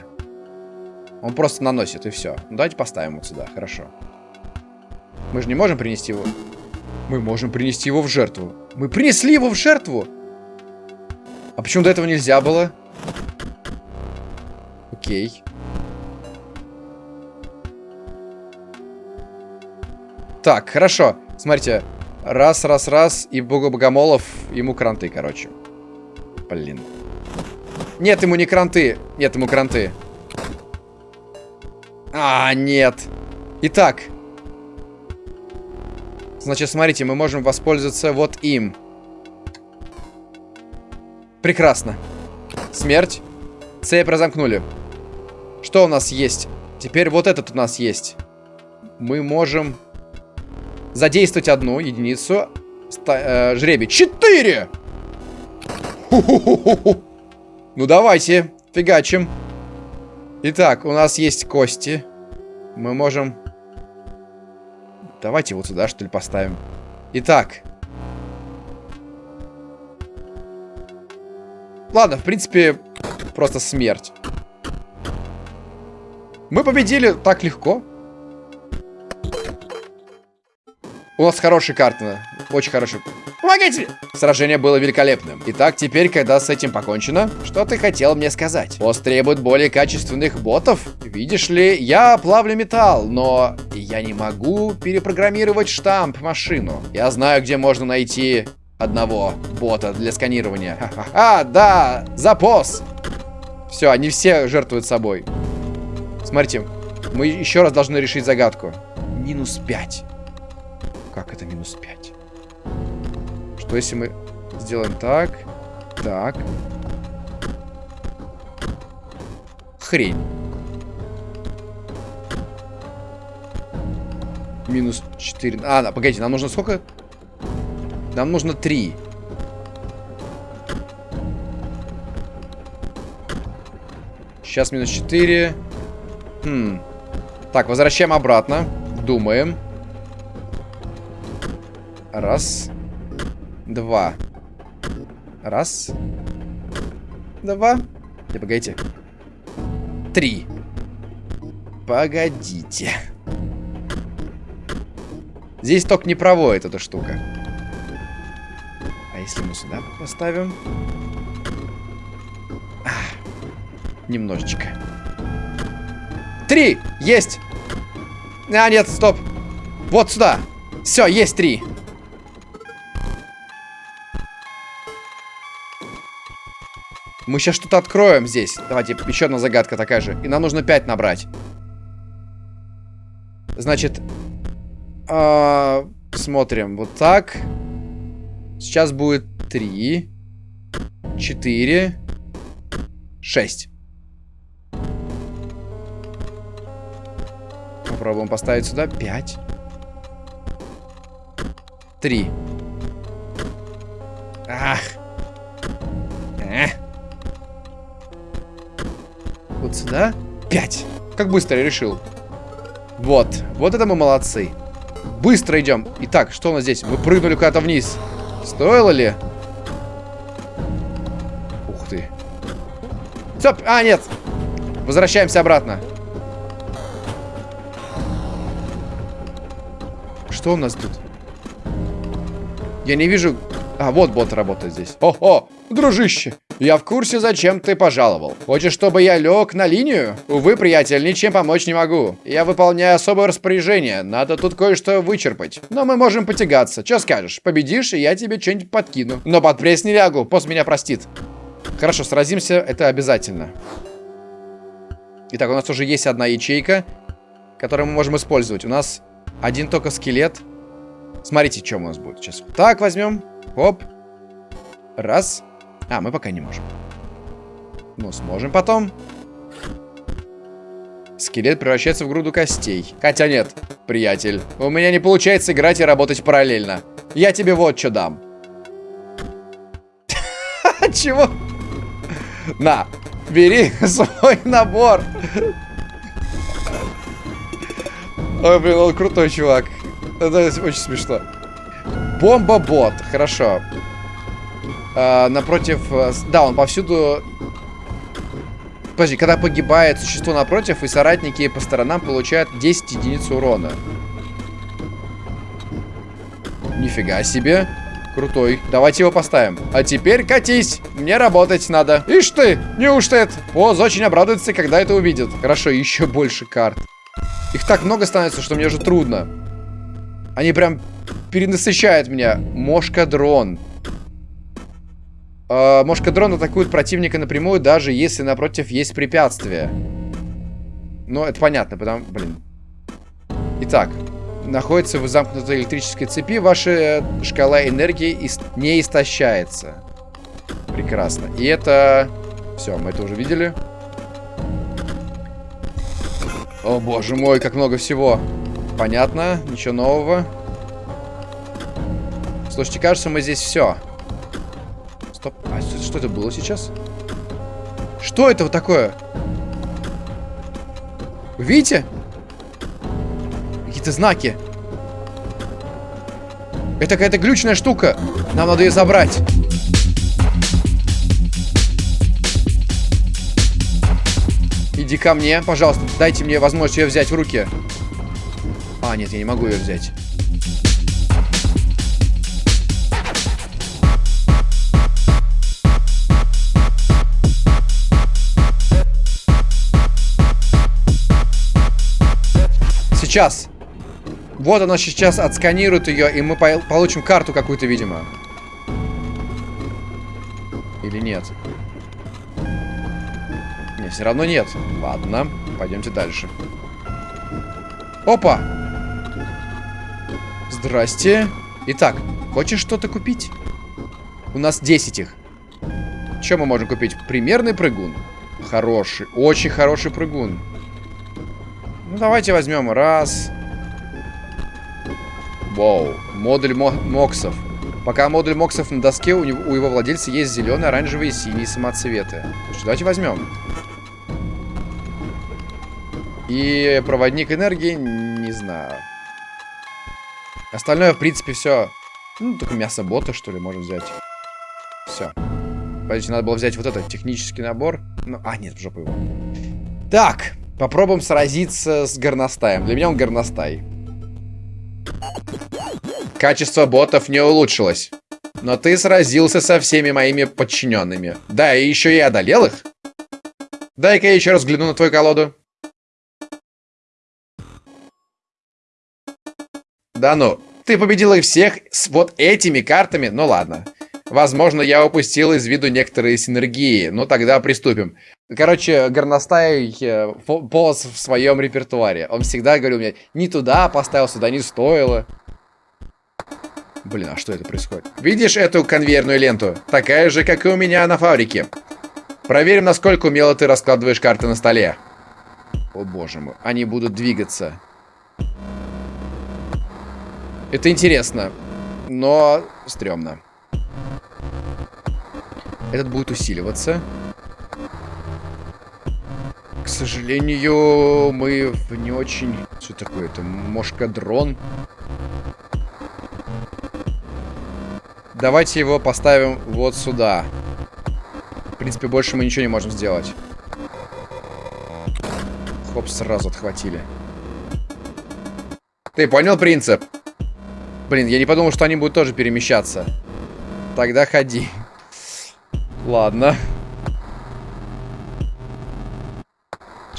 Он просто наносит, и все. Ну, давайте поставим вот сюда, хорошо. Мы же не можем принести его. Мы можем принести его в жертву. Мы принесли его в жертву! А почему до этого нельзя было? Окей. Так, хорошо. Смотрите. Раз, раз, раз. И бога богомолов ему кранты, короче. Блин. Нет, ему не кранты. Нет, ему кранты. А, нет. Итак. Значит, смотрите, мы можем воспользоваться вот им. Прекрасно. Смерть. Цепь разомкнули. Что у нас есть? Теперь вот этот у нас есть. Мы можем задействовать одну единицу. Э, жребий. Четыре! Ну давайте, фигачим. Итак, у нас есть кости. Мы можем... Давайте вот сюда, что ли, поставим. Итак. Ладно, в принципе, просто смерть. Мы победили так легко. У нас хорошая карта. Очень хорошая. Помогите! Сражение было великолепным. Итак, теперь, когда с этим покончено, что ты хотел мне сказать? Босс требует более качественных ботов? Видишь ли, я плавлю металл, но я не могу перепрограммировать штамп-машину. Я знаю, где можно найти одного бота для сканирования. А, да, запос! Все, они все жертвуют собой. Смотрите, мы еще раз должны решить загадку. Минус 5. Как это минус 5? Что если мы сделаем так, так. Хрень. Минус 4. А, да, погодите, нам нужно сколько? Нам нужно 3. Сейчас минус 4. Хм. Так, возвращаем обратно. Думаем. Раз. Два. Раз. Два. Не, погодите. Три. Погодите. Здесь только не проводит эта штука. А если мы сюда поставим? А, немножечко. Три! Есть! А, нет, стоп. Вот сюда. Все, есть три. Мы сейчас что-то откроем здесь. Давайте, еще одна загадка такая же. И нам нужно 5 набрать. Значит, э, смотрим. Вот так. Сейчас будет 3, 4, 6. Попробуем поставить сюда 5. 3. Ах. Вот сюда. 5. Как быстро я решил. Вот. Вот это мы молодцы. Быстро идем. Итак, что у нас здесь? Мы прыгнули куда-то вниз. Стоило ли? Ух ты. Стоп! А, нет. Возвращаемся обратно. Что у нас тут? Я не вижу... А, вот бот работает здесь. О-о, дружище. Я в курсе, зачем ты пожаловал. Хочешь, чтобы я лег на линию? Увы, приятель, ничем помочь не могу. Я выполняю особое распоряжение. Надо тут кое-что вычерпать. Но мы можем потягаться. Че скажешь? Победишь, и я тебе что-нибудь подкину. Но под пресс не лягу. Пост меня простит. Хорошо, сразимся. Это обязательно. Итак, у нас уже есть одна ячейка, которую мы можем использовать. У нас один только скелет. Смотрите, что у нас будет сейчас. Так, возьмем. Оп. Раз. А, мы пока не можем. Ну, сможем потом. Скелет превращается в груду костей. Хотя нет, приятель. У меня не получается играть и работать параллельно. Я тебе вот что дам. Чего? На, бери свой набор. Ой, блин, он крутой чувак. Это очень смешно. Бомба-бот. Хорошо. А, напротив... Э, да, он повсюду... Подожди, когда погибает существо напротив, и соратники по сторонам получают 10 единиц урона. Нифига себе. Крутой. Давайте его поставим. А теперь катись. Мне работать надо. Ишь ты, неужто это? Оз очень обрадуется, когда это увидит. Хорошо, еще больше карт. Их так много становится, что мне уже трудно. Они прям перенасыщают меня. Мошка-дрон. Э, Мошка-дрон атакует противника напрямую, даже если напротив есть препятствие. Ну, это понятно, потому... Блин. Итак. Находится в замкнутой электрической цепи. Ваша шкала энергии не истощается. Прекрасно. И это... Все, мы это уже видели. О, боже мой, как много всего. Понятно, ничего нового. Слушайте, кажется, мы здесь все. Стоп. А что, это было сейчас? Что это вот такое? Вы видите? Какие-то знаки. Это какая-то глючная штука. Нам надо ее забрать. Иди ко мне, пожалуйста. Дайте мне возможность ее взять в руки. А, нет, я не могу ее взять. Сейчас. Вот она сейчас отсканирует ее, и мы получим карту какую-то, видимо. Или нет? Нет, все равно нет. Ладно, пойдемте дальше. Опа! Здрасте. Итак, хочешь что-то купить? У нас 10 их. Что мы можем купить? Примерный прыгун. Хороший, очень хороший прыгун. Ну, давайте возьмем раз. Вау, модуль мо моксов. Пока модуль моксов на доске, у, него, у его владельца есть зеленые, оранжевые и синие самоцветы. Что, давайте возьмем. И проводник энергии, не знаю. Остальное, в принципе, все. Ну, только мясо бота, что ли, можем взять. Все. Подождите, надо было взять вот этот технический набор. Ну, а, нет, в жопу его. Так, Попробуем сразиться с горностаем. Для меня он горностай. Качество ботов не улучшилось. Но ты сразился со всеми моими подчиненными. Да, и еще и одолел их. Дай-ка я еще раз взгляну на твою колоду. Да ну, ты победил их всех с вот этими картами? Ну ладно. Возможно, я упустил из виду некоторые синергии. Ну тогда приступим. Короче, горностай э, полос в своем репертуаре. Он всегда говорил мне, не туда поставил, сюда не стоило. Блин, а что это происходит? Видишь эту конвейерную ленту? Такая же, как и у меня на фабрике. Проверим, насколько умело ты раскладываешь карты на столе. О боже мой, они будут двигаться. Это интересно, но стрёмно. Этот будет усиливаться. К сожалению, мы не очень... Что такое это? Мошкадрон. Давайте его поставим вот сюда. В принципе, больше мы ничего не можем сделать. Хоп, сразу отхватили. Ты понял принцип? Блин, я не подумал, что они будут тоже перемещаться. Тогда ходи. Ладно.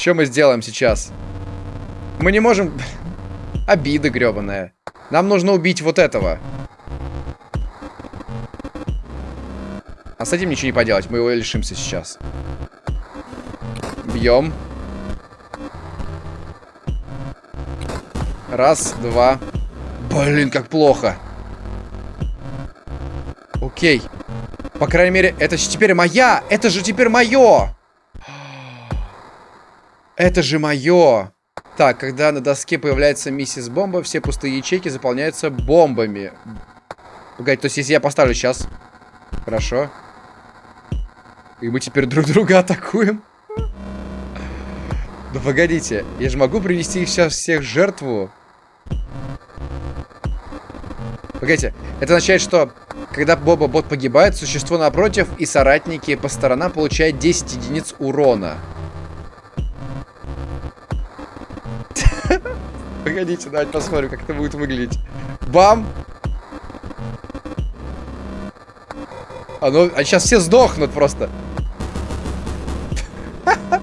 Что мы сделаем сейчас? Мы не можем... Обида гребаная. Нам нужно убить вот этого. А с этим ничего не поделать. Мы его лишимся сейчас. Бьем. Раз, два. Блин, как плохо. Окей. По крайней мере, это же теперь моя! Это же теперь мое! Это же мое! Так, когда на доске появляется миссис Бомба, все пустые ячейки заполняются бомбами. Погоди, то есть если я поставлю сейчас... Хорошо. И мы теперь друг друга атакуем? Да погодите, я же могу принести сейчас всех жертву. Погодите, это означает, что когда Боба-бот погибает, существо напротив и соратники по сторонам получают 10 единиц урона. Погодите, давайте посмотрим, как это будет выглядеть. Бам! А ну, а сейчас все сдохнут просто.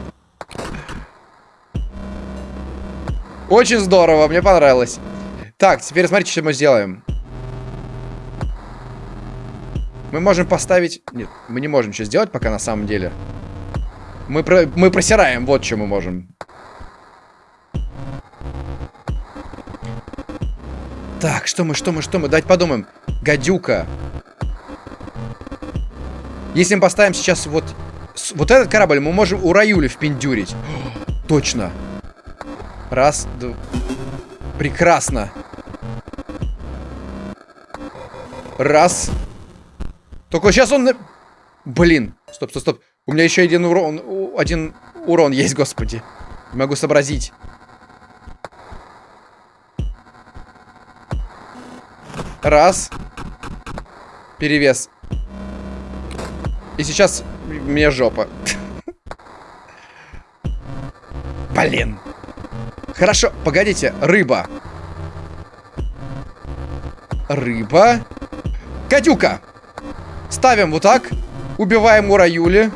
Очень здорово, мне понравилось. Так, теперь смотрите, что мы сделаем. Мы можем поставить... Нет, мы не можем ничего сделать пока на самом деле. Мы, про... мы просираем, вот что мы можем. Так, что мы, что мы, что мы? Давайте подумаем. Гадюка. Если мы поставим сейчас вот... Вот этот корабль, мы можем у Раюли впендюрить. Точно. Раз, два... Прекрасно. Раз. Только сейчас он... Блин. Стоп, стоп, стоп. У меня еще один урон... Один урон есть, господи. Не могу сообразить. Раз. Перевес. И сейчас мне жопа. Блин. Хорошо, погодите. Рыба. Рыба. Катюка. Ставим вот так. Убиваем Ураюли.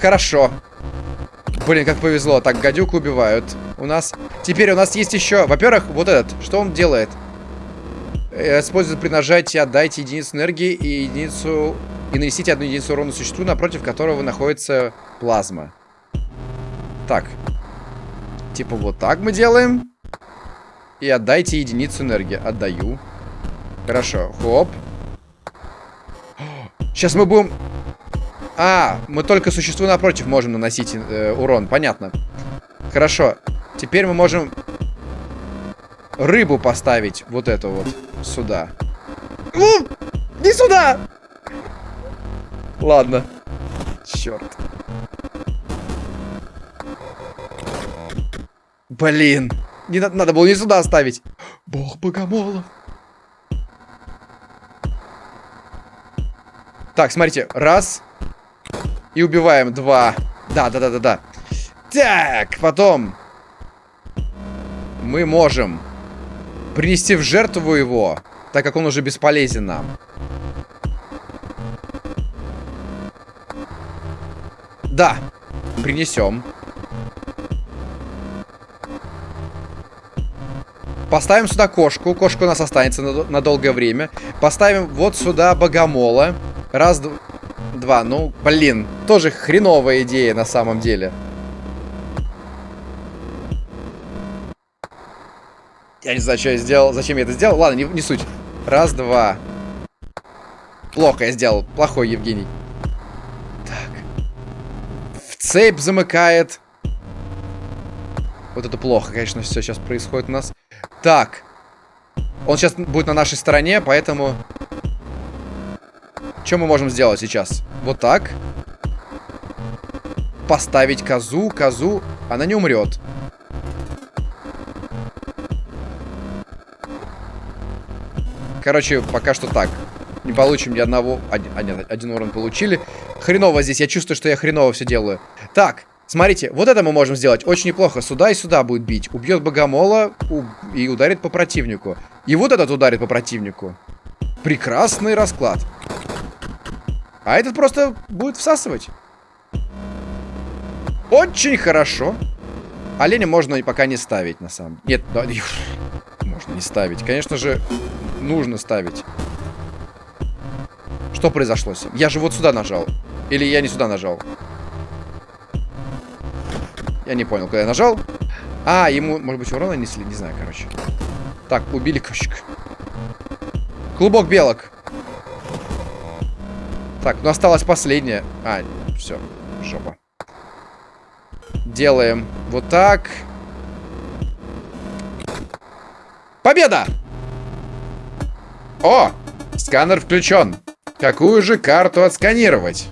Хорошо. Блин, как повезло. Так, гадюку убивают. У нас... Теперь у нас есть еще... Во-первых, вот этот. Что он делает? Э, использует при нажатии отдайте единицу энергии и единицу... И нанесите одну единицу урона существу, напротив которого находится плазма. Так. Типа вот так мы делаем. И отдайте единицу энергии. Отдаю. Хорошо. Хоп. Сейчас мы будем... А, мы только существу напротив можем наносить э, урон. Понятно. Хорошо. Теперь мы можем рыбу поставить вот эту вот сюда. У! Не сюда! Ладно. Черт. Блин. Не надо, надо было не сюда оставить. Бог богомолов. Так, смотрите. Раз. И убиваем. Два. Да, да, да, да, да. Так, потом. Мы можем принести в жертву его, так как он уже бесполезен нам. Да, принесем. Поставим сюда кошку. Кошка у нас останется на, на долгое время. Поставим вот сюда богомола. Раз, два. Ну, блин. Тоже хреновая идея на самом деле. Я не знаю, что я сделал. Зачем я это сделал? Ладно, не, не суть. Раз, два. Плохо я сделал. Плохой Евгений. Так. В цепь замыкает. Вот это плохо, конечно, все сейчас происходит у нас. Так. Он сейчас будет на нашей стороне, поэтому... Что мы можем сделать сейчас? Вот так. Поставить козу, козу. Она не умрет. Короче, пока что так. Не получим ни одного... Один, а, нет, один урон получили. Хреново здесь. Я чувствую, что я хреново все делаю. Так, смотрите. Вот это мы можем сделать. Очень неплохо. Сюда и сюда будет бить. Убьет богомола у... и ударит по противнику. И вот этот ударит по противнику. Прекрасный расклад. А этот просто будет всасывать. Очень хорошо. Оленя можно пока не ставить, на самом деле. Нет, да, можно не ставить. Конечно же, нужно ставить. Что произошло с ним? Я же вот сюда нажал. Или я не сюда нажал? Я не понял, когда я нажал. А, ему, может быть, урона несли? Не знаю, короче. Так, убили кошек. Клубок белок. Так, ну осталось последнее. А, все, жопа. Делаем вот так. Победа! О, сканер включен. Какую же карту отсканировать?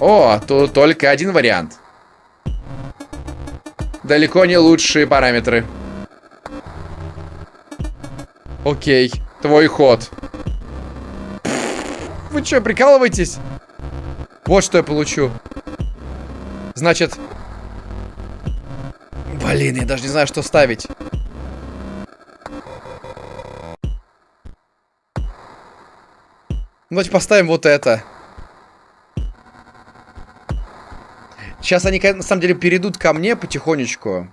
О, тут только один вариант. Далеко не лучшие параметры. Окей. Твой ход. Вы что, прикалываетесь? Вот что я получу. Значит... Блин, я даже не знаю, что ставить. Давайте поставим вот это. Сейчас они, на самом деле, перейдут ко мне потихонечку.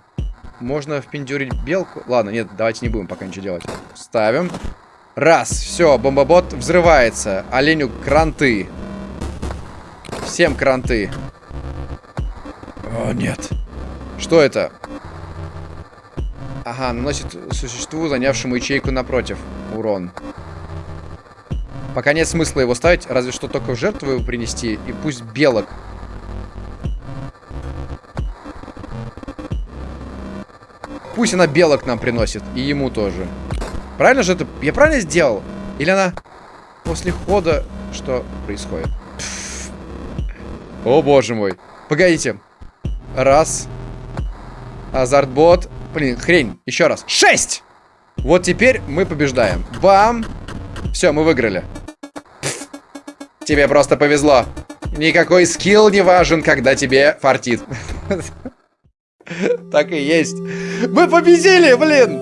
Можно впендюрить белку. Ладно, нет, давайте не будем пока ничего делать. Ставим. Раз, все, бомбобот взрывается. Оленю кранты. Всем кранты. О, нет. Что это? Ага, наносит существу, занявшему ячейку напротив. Урон. Пока нет смысла его ставить, разве что только в жертву его принести. И пусть белок. Пусть она белок нам приносит. И ему тоже. Правильно же это? Я правильно сделал? Или она после хода... Что происходит? О, боже мой. Погодите. Раз. Азартбот. Блин, хрень. Еще раз. Шесть! Вот теперь мы побеждаем. Бам! Все, мы выиграли. Тебе просто повезло. Никакой скилл не важен, когда тебе фартит. Так и есть. Мы победили, блин!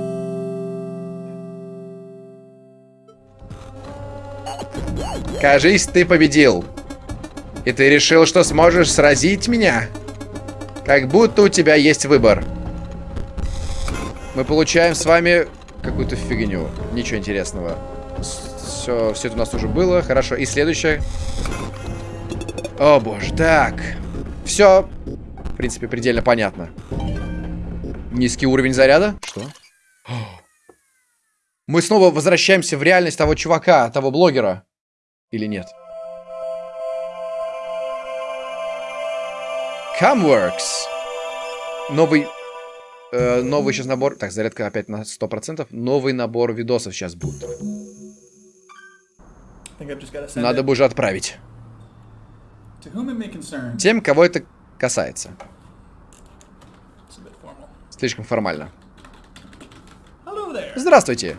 Кажись, ты победил. И ты решил, что сможешь сразить меня? Как будто у тебя есть выбор. Мы получаем с вами какую-то фигню. Ничего интересного. Все, все это у нас уже было. Хорошо. И следующее. О, боже. Так. Все. В принципе, предельно понятно. Низкий уровень заряда. Что? Мы снова возвращаемся в реальность того чувака, того блогера. Или нет? Camworks. Новый... Э, новый сейчас набор... Так, зарядка опять на 100%. Новый набор видосов сейчас будет. Надо бы уже отправить. Тем, кого это касается. Слишком формально. Здравствуйте.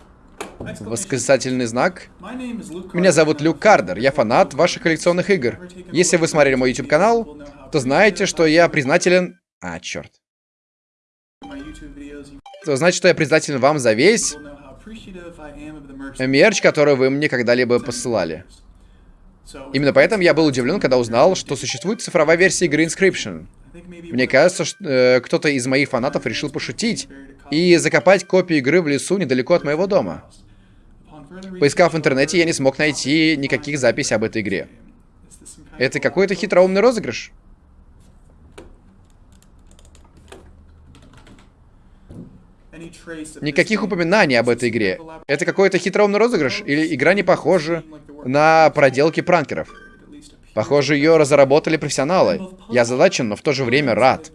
Восклицательный знак. Меня зовут Люк Кардер. Я фанат ваших коллекционных игр. Если вы смотрели мой YouTube канал, то знаете, что я признателен... А, черт. То значит, что я признателен вам за весь мерч, который вы мне когда-либо посылали. Именно поэтому я был удивлен, когда узнал, что существует цифровая версия игры Inscription. Мне кажется, что э, кто-то из моих фанатов решил пошутить и закопать копию игры в лесу недалеко от моего дома. Поискав в интернете, я не смог найти никаких записей об этой игре. Это какой-то хитроумный розыгрыш? Никаких упоминаний об этой игре. Это какой-то хитроумный розыгрыш? Или игра не похожа на проделки пранкеров? Похоже, ее разработали профессионалы. Я задачен, но в то же время рад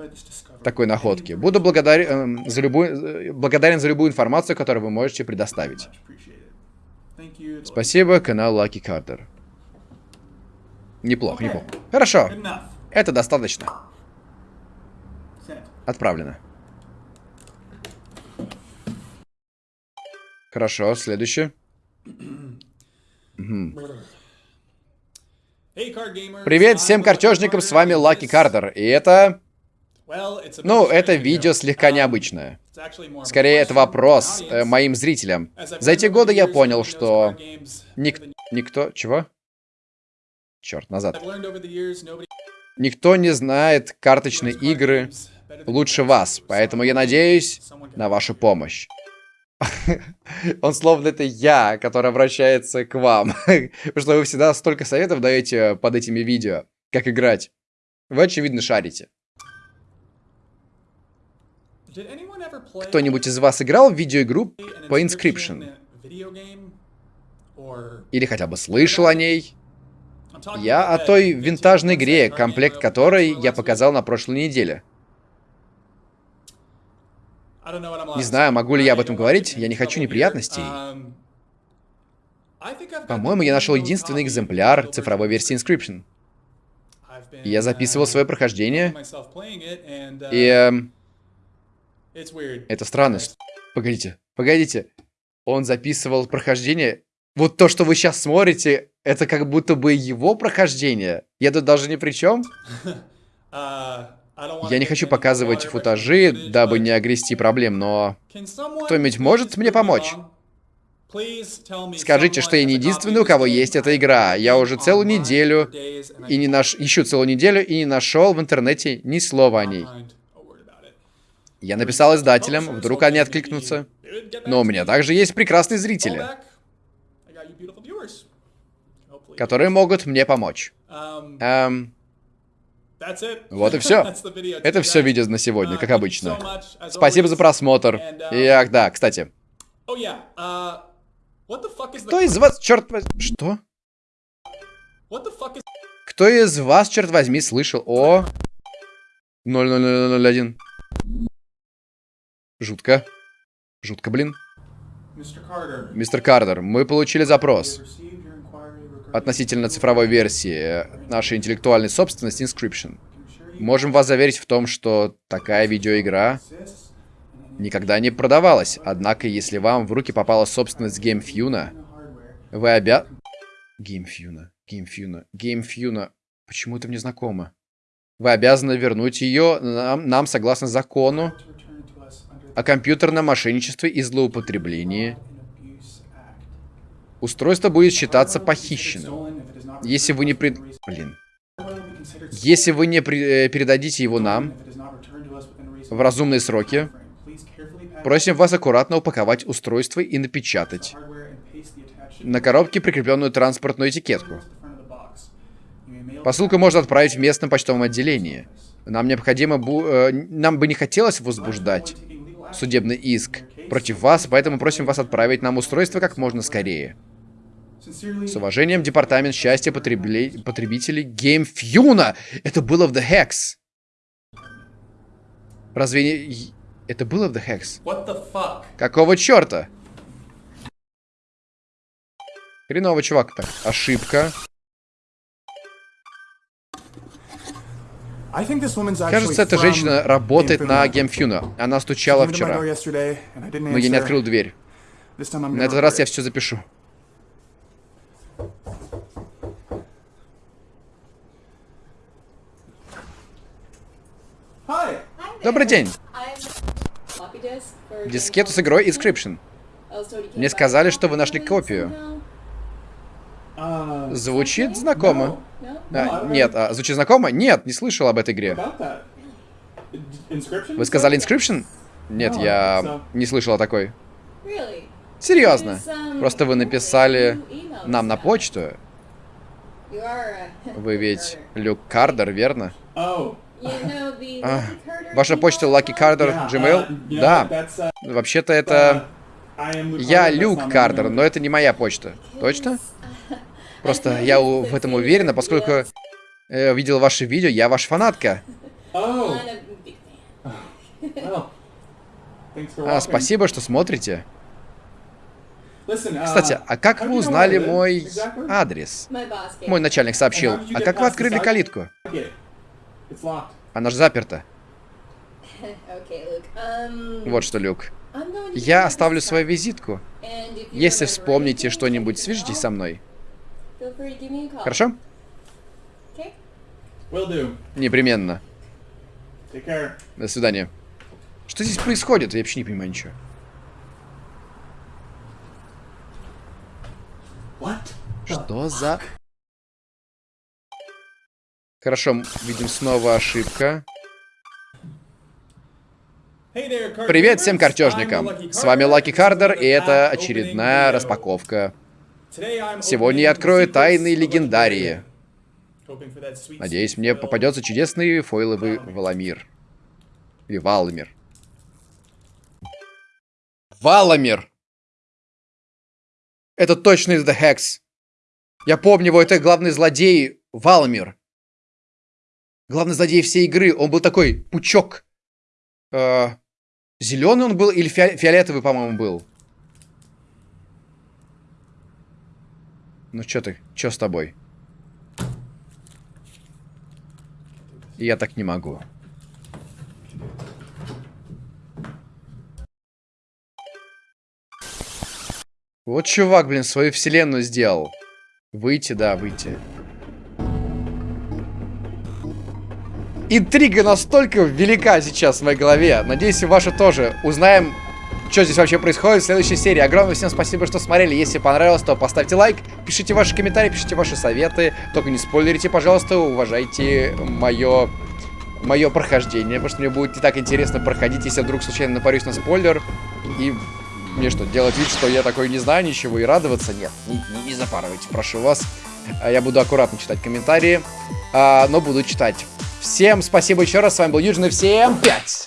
такой находке. Буду благодарен, э, за любую, благодарен за любую информацию, которую вы можете предоставить. Спасибо, канал Lucky Carter. Неплохо, неплохо. Хорошо. Это достаточно. Отправлено. Хорошо, следующее. Привет всем картежникам, с вами Лаки Картер, и это... Ну, это видео слегка необычное. Скорее, это вопрос э, моим зрителям. За эти годы я понял, что... Ник... Никто... Чего? Черт, назад. Никто не знает карточные игры лучше вас, поэтому я надеюсь на вашу помощь. Он словно это я, который обращается к вам. Потому что вы всегда столько советов даете под этими видео, как играть. Вы, очевидно, шарите. Кто-нибудь из вас играл в видеоигру по Inscription? Или хотя бы слышал о ней? Я о той винтажной игре, комплект которой я показал на прошлой неделе. Не знаю, могу ли я об этом говорить, я не хочу неприятностей. По-моему, я нашел единственный экземпляр цифровой версии Inscription. Я записывал свое прохождение. И... Эм, это странно. Погодите, погодите. Он записывал прохождение. Вот то, что вы сейчас смотрите, это как будто бы его прохождение. Я тут даже ни при чем. Я не хочу показывать футажи, дабы не огрести проблем, но... Кто-нибудь может мне помочь? Скажите, что я не единственный, у кого есть эта игра. Я уже целую неделю и не наш... ищу целую неделю и не нашел в интернете ни слова о ней. Я написал издателям, вдруг они откликнутся. Но у меня также есть прекрасные зрители, которые могут мне помочь. Эм, вот и все. Это все видео на сегодня, как обычно. Спасибо за просмотр. И, ах, да, кстати. Кто из вас, черт возьми... Что? Кто из вас, черт возьми, слышал о... 00001? Жутко. Жутко, блин. Мистер Картер, мы получили запрос относительно цифровой версии нашей интеллектуальной собственности Inscription. Можем вас заверить в том, что такая видеоигра никогда не продавалась. Однако, если вам в руки попала собственность GameFuna, вы обя... GameFuna, GameFuna, GameFuna... Почему это мне знакомо? Вы обязаны вернуть ее нам, нам согласно закону о компьютерном мошенничестве и злоупотреблении Устройство будет считаться похищенным. Если вы не пред... Блин. Если вы не при... Э, передадите его нам в разумные сроки, просим вас аккуратно упаковать устройство и напечатать на коробке прикрепленную транспортную этикетку. Посылку можно отправить в местном почтовом отделении. Нам необходимо... Бу... Э, нам бы не хотелось возбуждать судебный иск против вас, поэтому просим вас отправить нам устройство как можно скорее. С уважением, Департамент счастья потребли... потребителей GameFuna. Это было в The Hex. Разве не... Это было в The Hex? Какого черта? Хреново, чувак. Так, ошибка. Кажется, эта женщина работает на GameFuna. Она стучала вчера. Но я не открыл дверь. На этот раз я все запишу. Добрый день. Дискету с игрой Inscription. Мне сказали, что вы нашли копию. Звучит знакомо. А, нет, а, звучит знакомо? Нет, не слышал об этой игре. Вы сказали Inscription? Нет, я не слышал о такой. Серьезно. Um, Просто вы написали нам на почту. Uh, Вы ведь. Люк Кардер, верно? Oh. А, Ваша email почта Lucky? Carter Gmail? uh, Да. uh, Вообще-то это... Luke Я Люк Кардер, но это не моя почта. Точно? Просто я в этом уверена, поскольку э, видел ваши видео, я ваш фанатка. Oh, А, спасибо, что смотрите. Uh, Кстати, а как вы узнали мой адрес? Мой начальник сообщил. А как вы открыли калитку? Она же заперта. Um, Вот что, Люк. Я оставлю свою визитку. Если вспомните что-нибудь, свяжитесь со мной. Хорошо? Okay? Will do. Непременно. Take care. До свидания. Что здесь происходит? Я вообще не понимаю ничего. What? Что за... Хорошо, видим снова ошибка. Hey there, Привет всем картежникам. С вами. Лаки Кардер, и это очередная распаковка. Сегодня я открою тайны легендарии. Надеюсь, мне попадется чудесный фойловый Валамир. Или Валамир. Валамир! Это точно из The Hex. Я помню его, это главный злодей Валамир. Главный злодей всей игры. Он был такой пучок. зеленый он был или фиолетовый, по-моему, был? Ну чё ты? Чё с тобой? Я так не могу. Вот чувак, блин, свою вселенную сделал. Выйти, да, выйти. Интрига настолько велика сейчас в моей голове. Надеюсь, и ваша тоже. Узнаем, что здесь вообще происходит в следующей серии. Огромное всем спасибо, что смотрели. Если понравилось, то поставьте лайк, пишите ваши комментарии, пишите ваши советы. Только не спойлерите, пожалуйста, уважайте мое мое прохождение, потому что мне будет не так интересно проходить, если я вдруг случайно напарюсь на спойлер. И мне что, делать вид, что я такой не знаю ничего и радоваться? Нет, не, не- не запарывайте, прошу вас. А Я буду аккуратно читать комментарии, а, но буду читать. Всем спасибо еще раз, с вами был Юджин, и всем пять!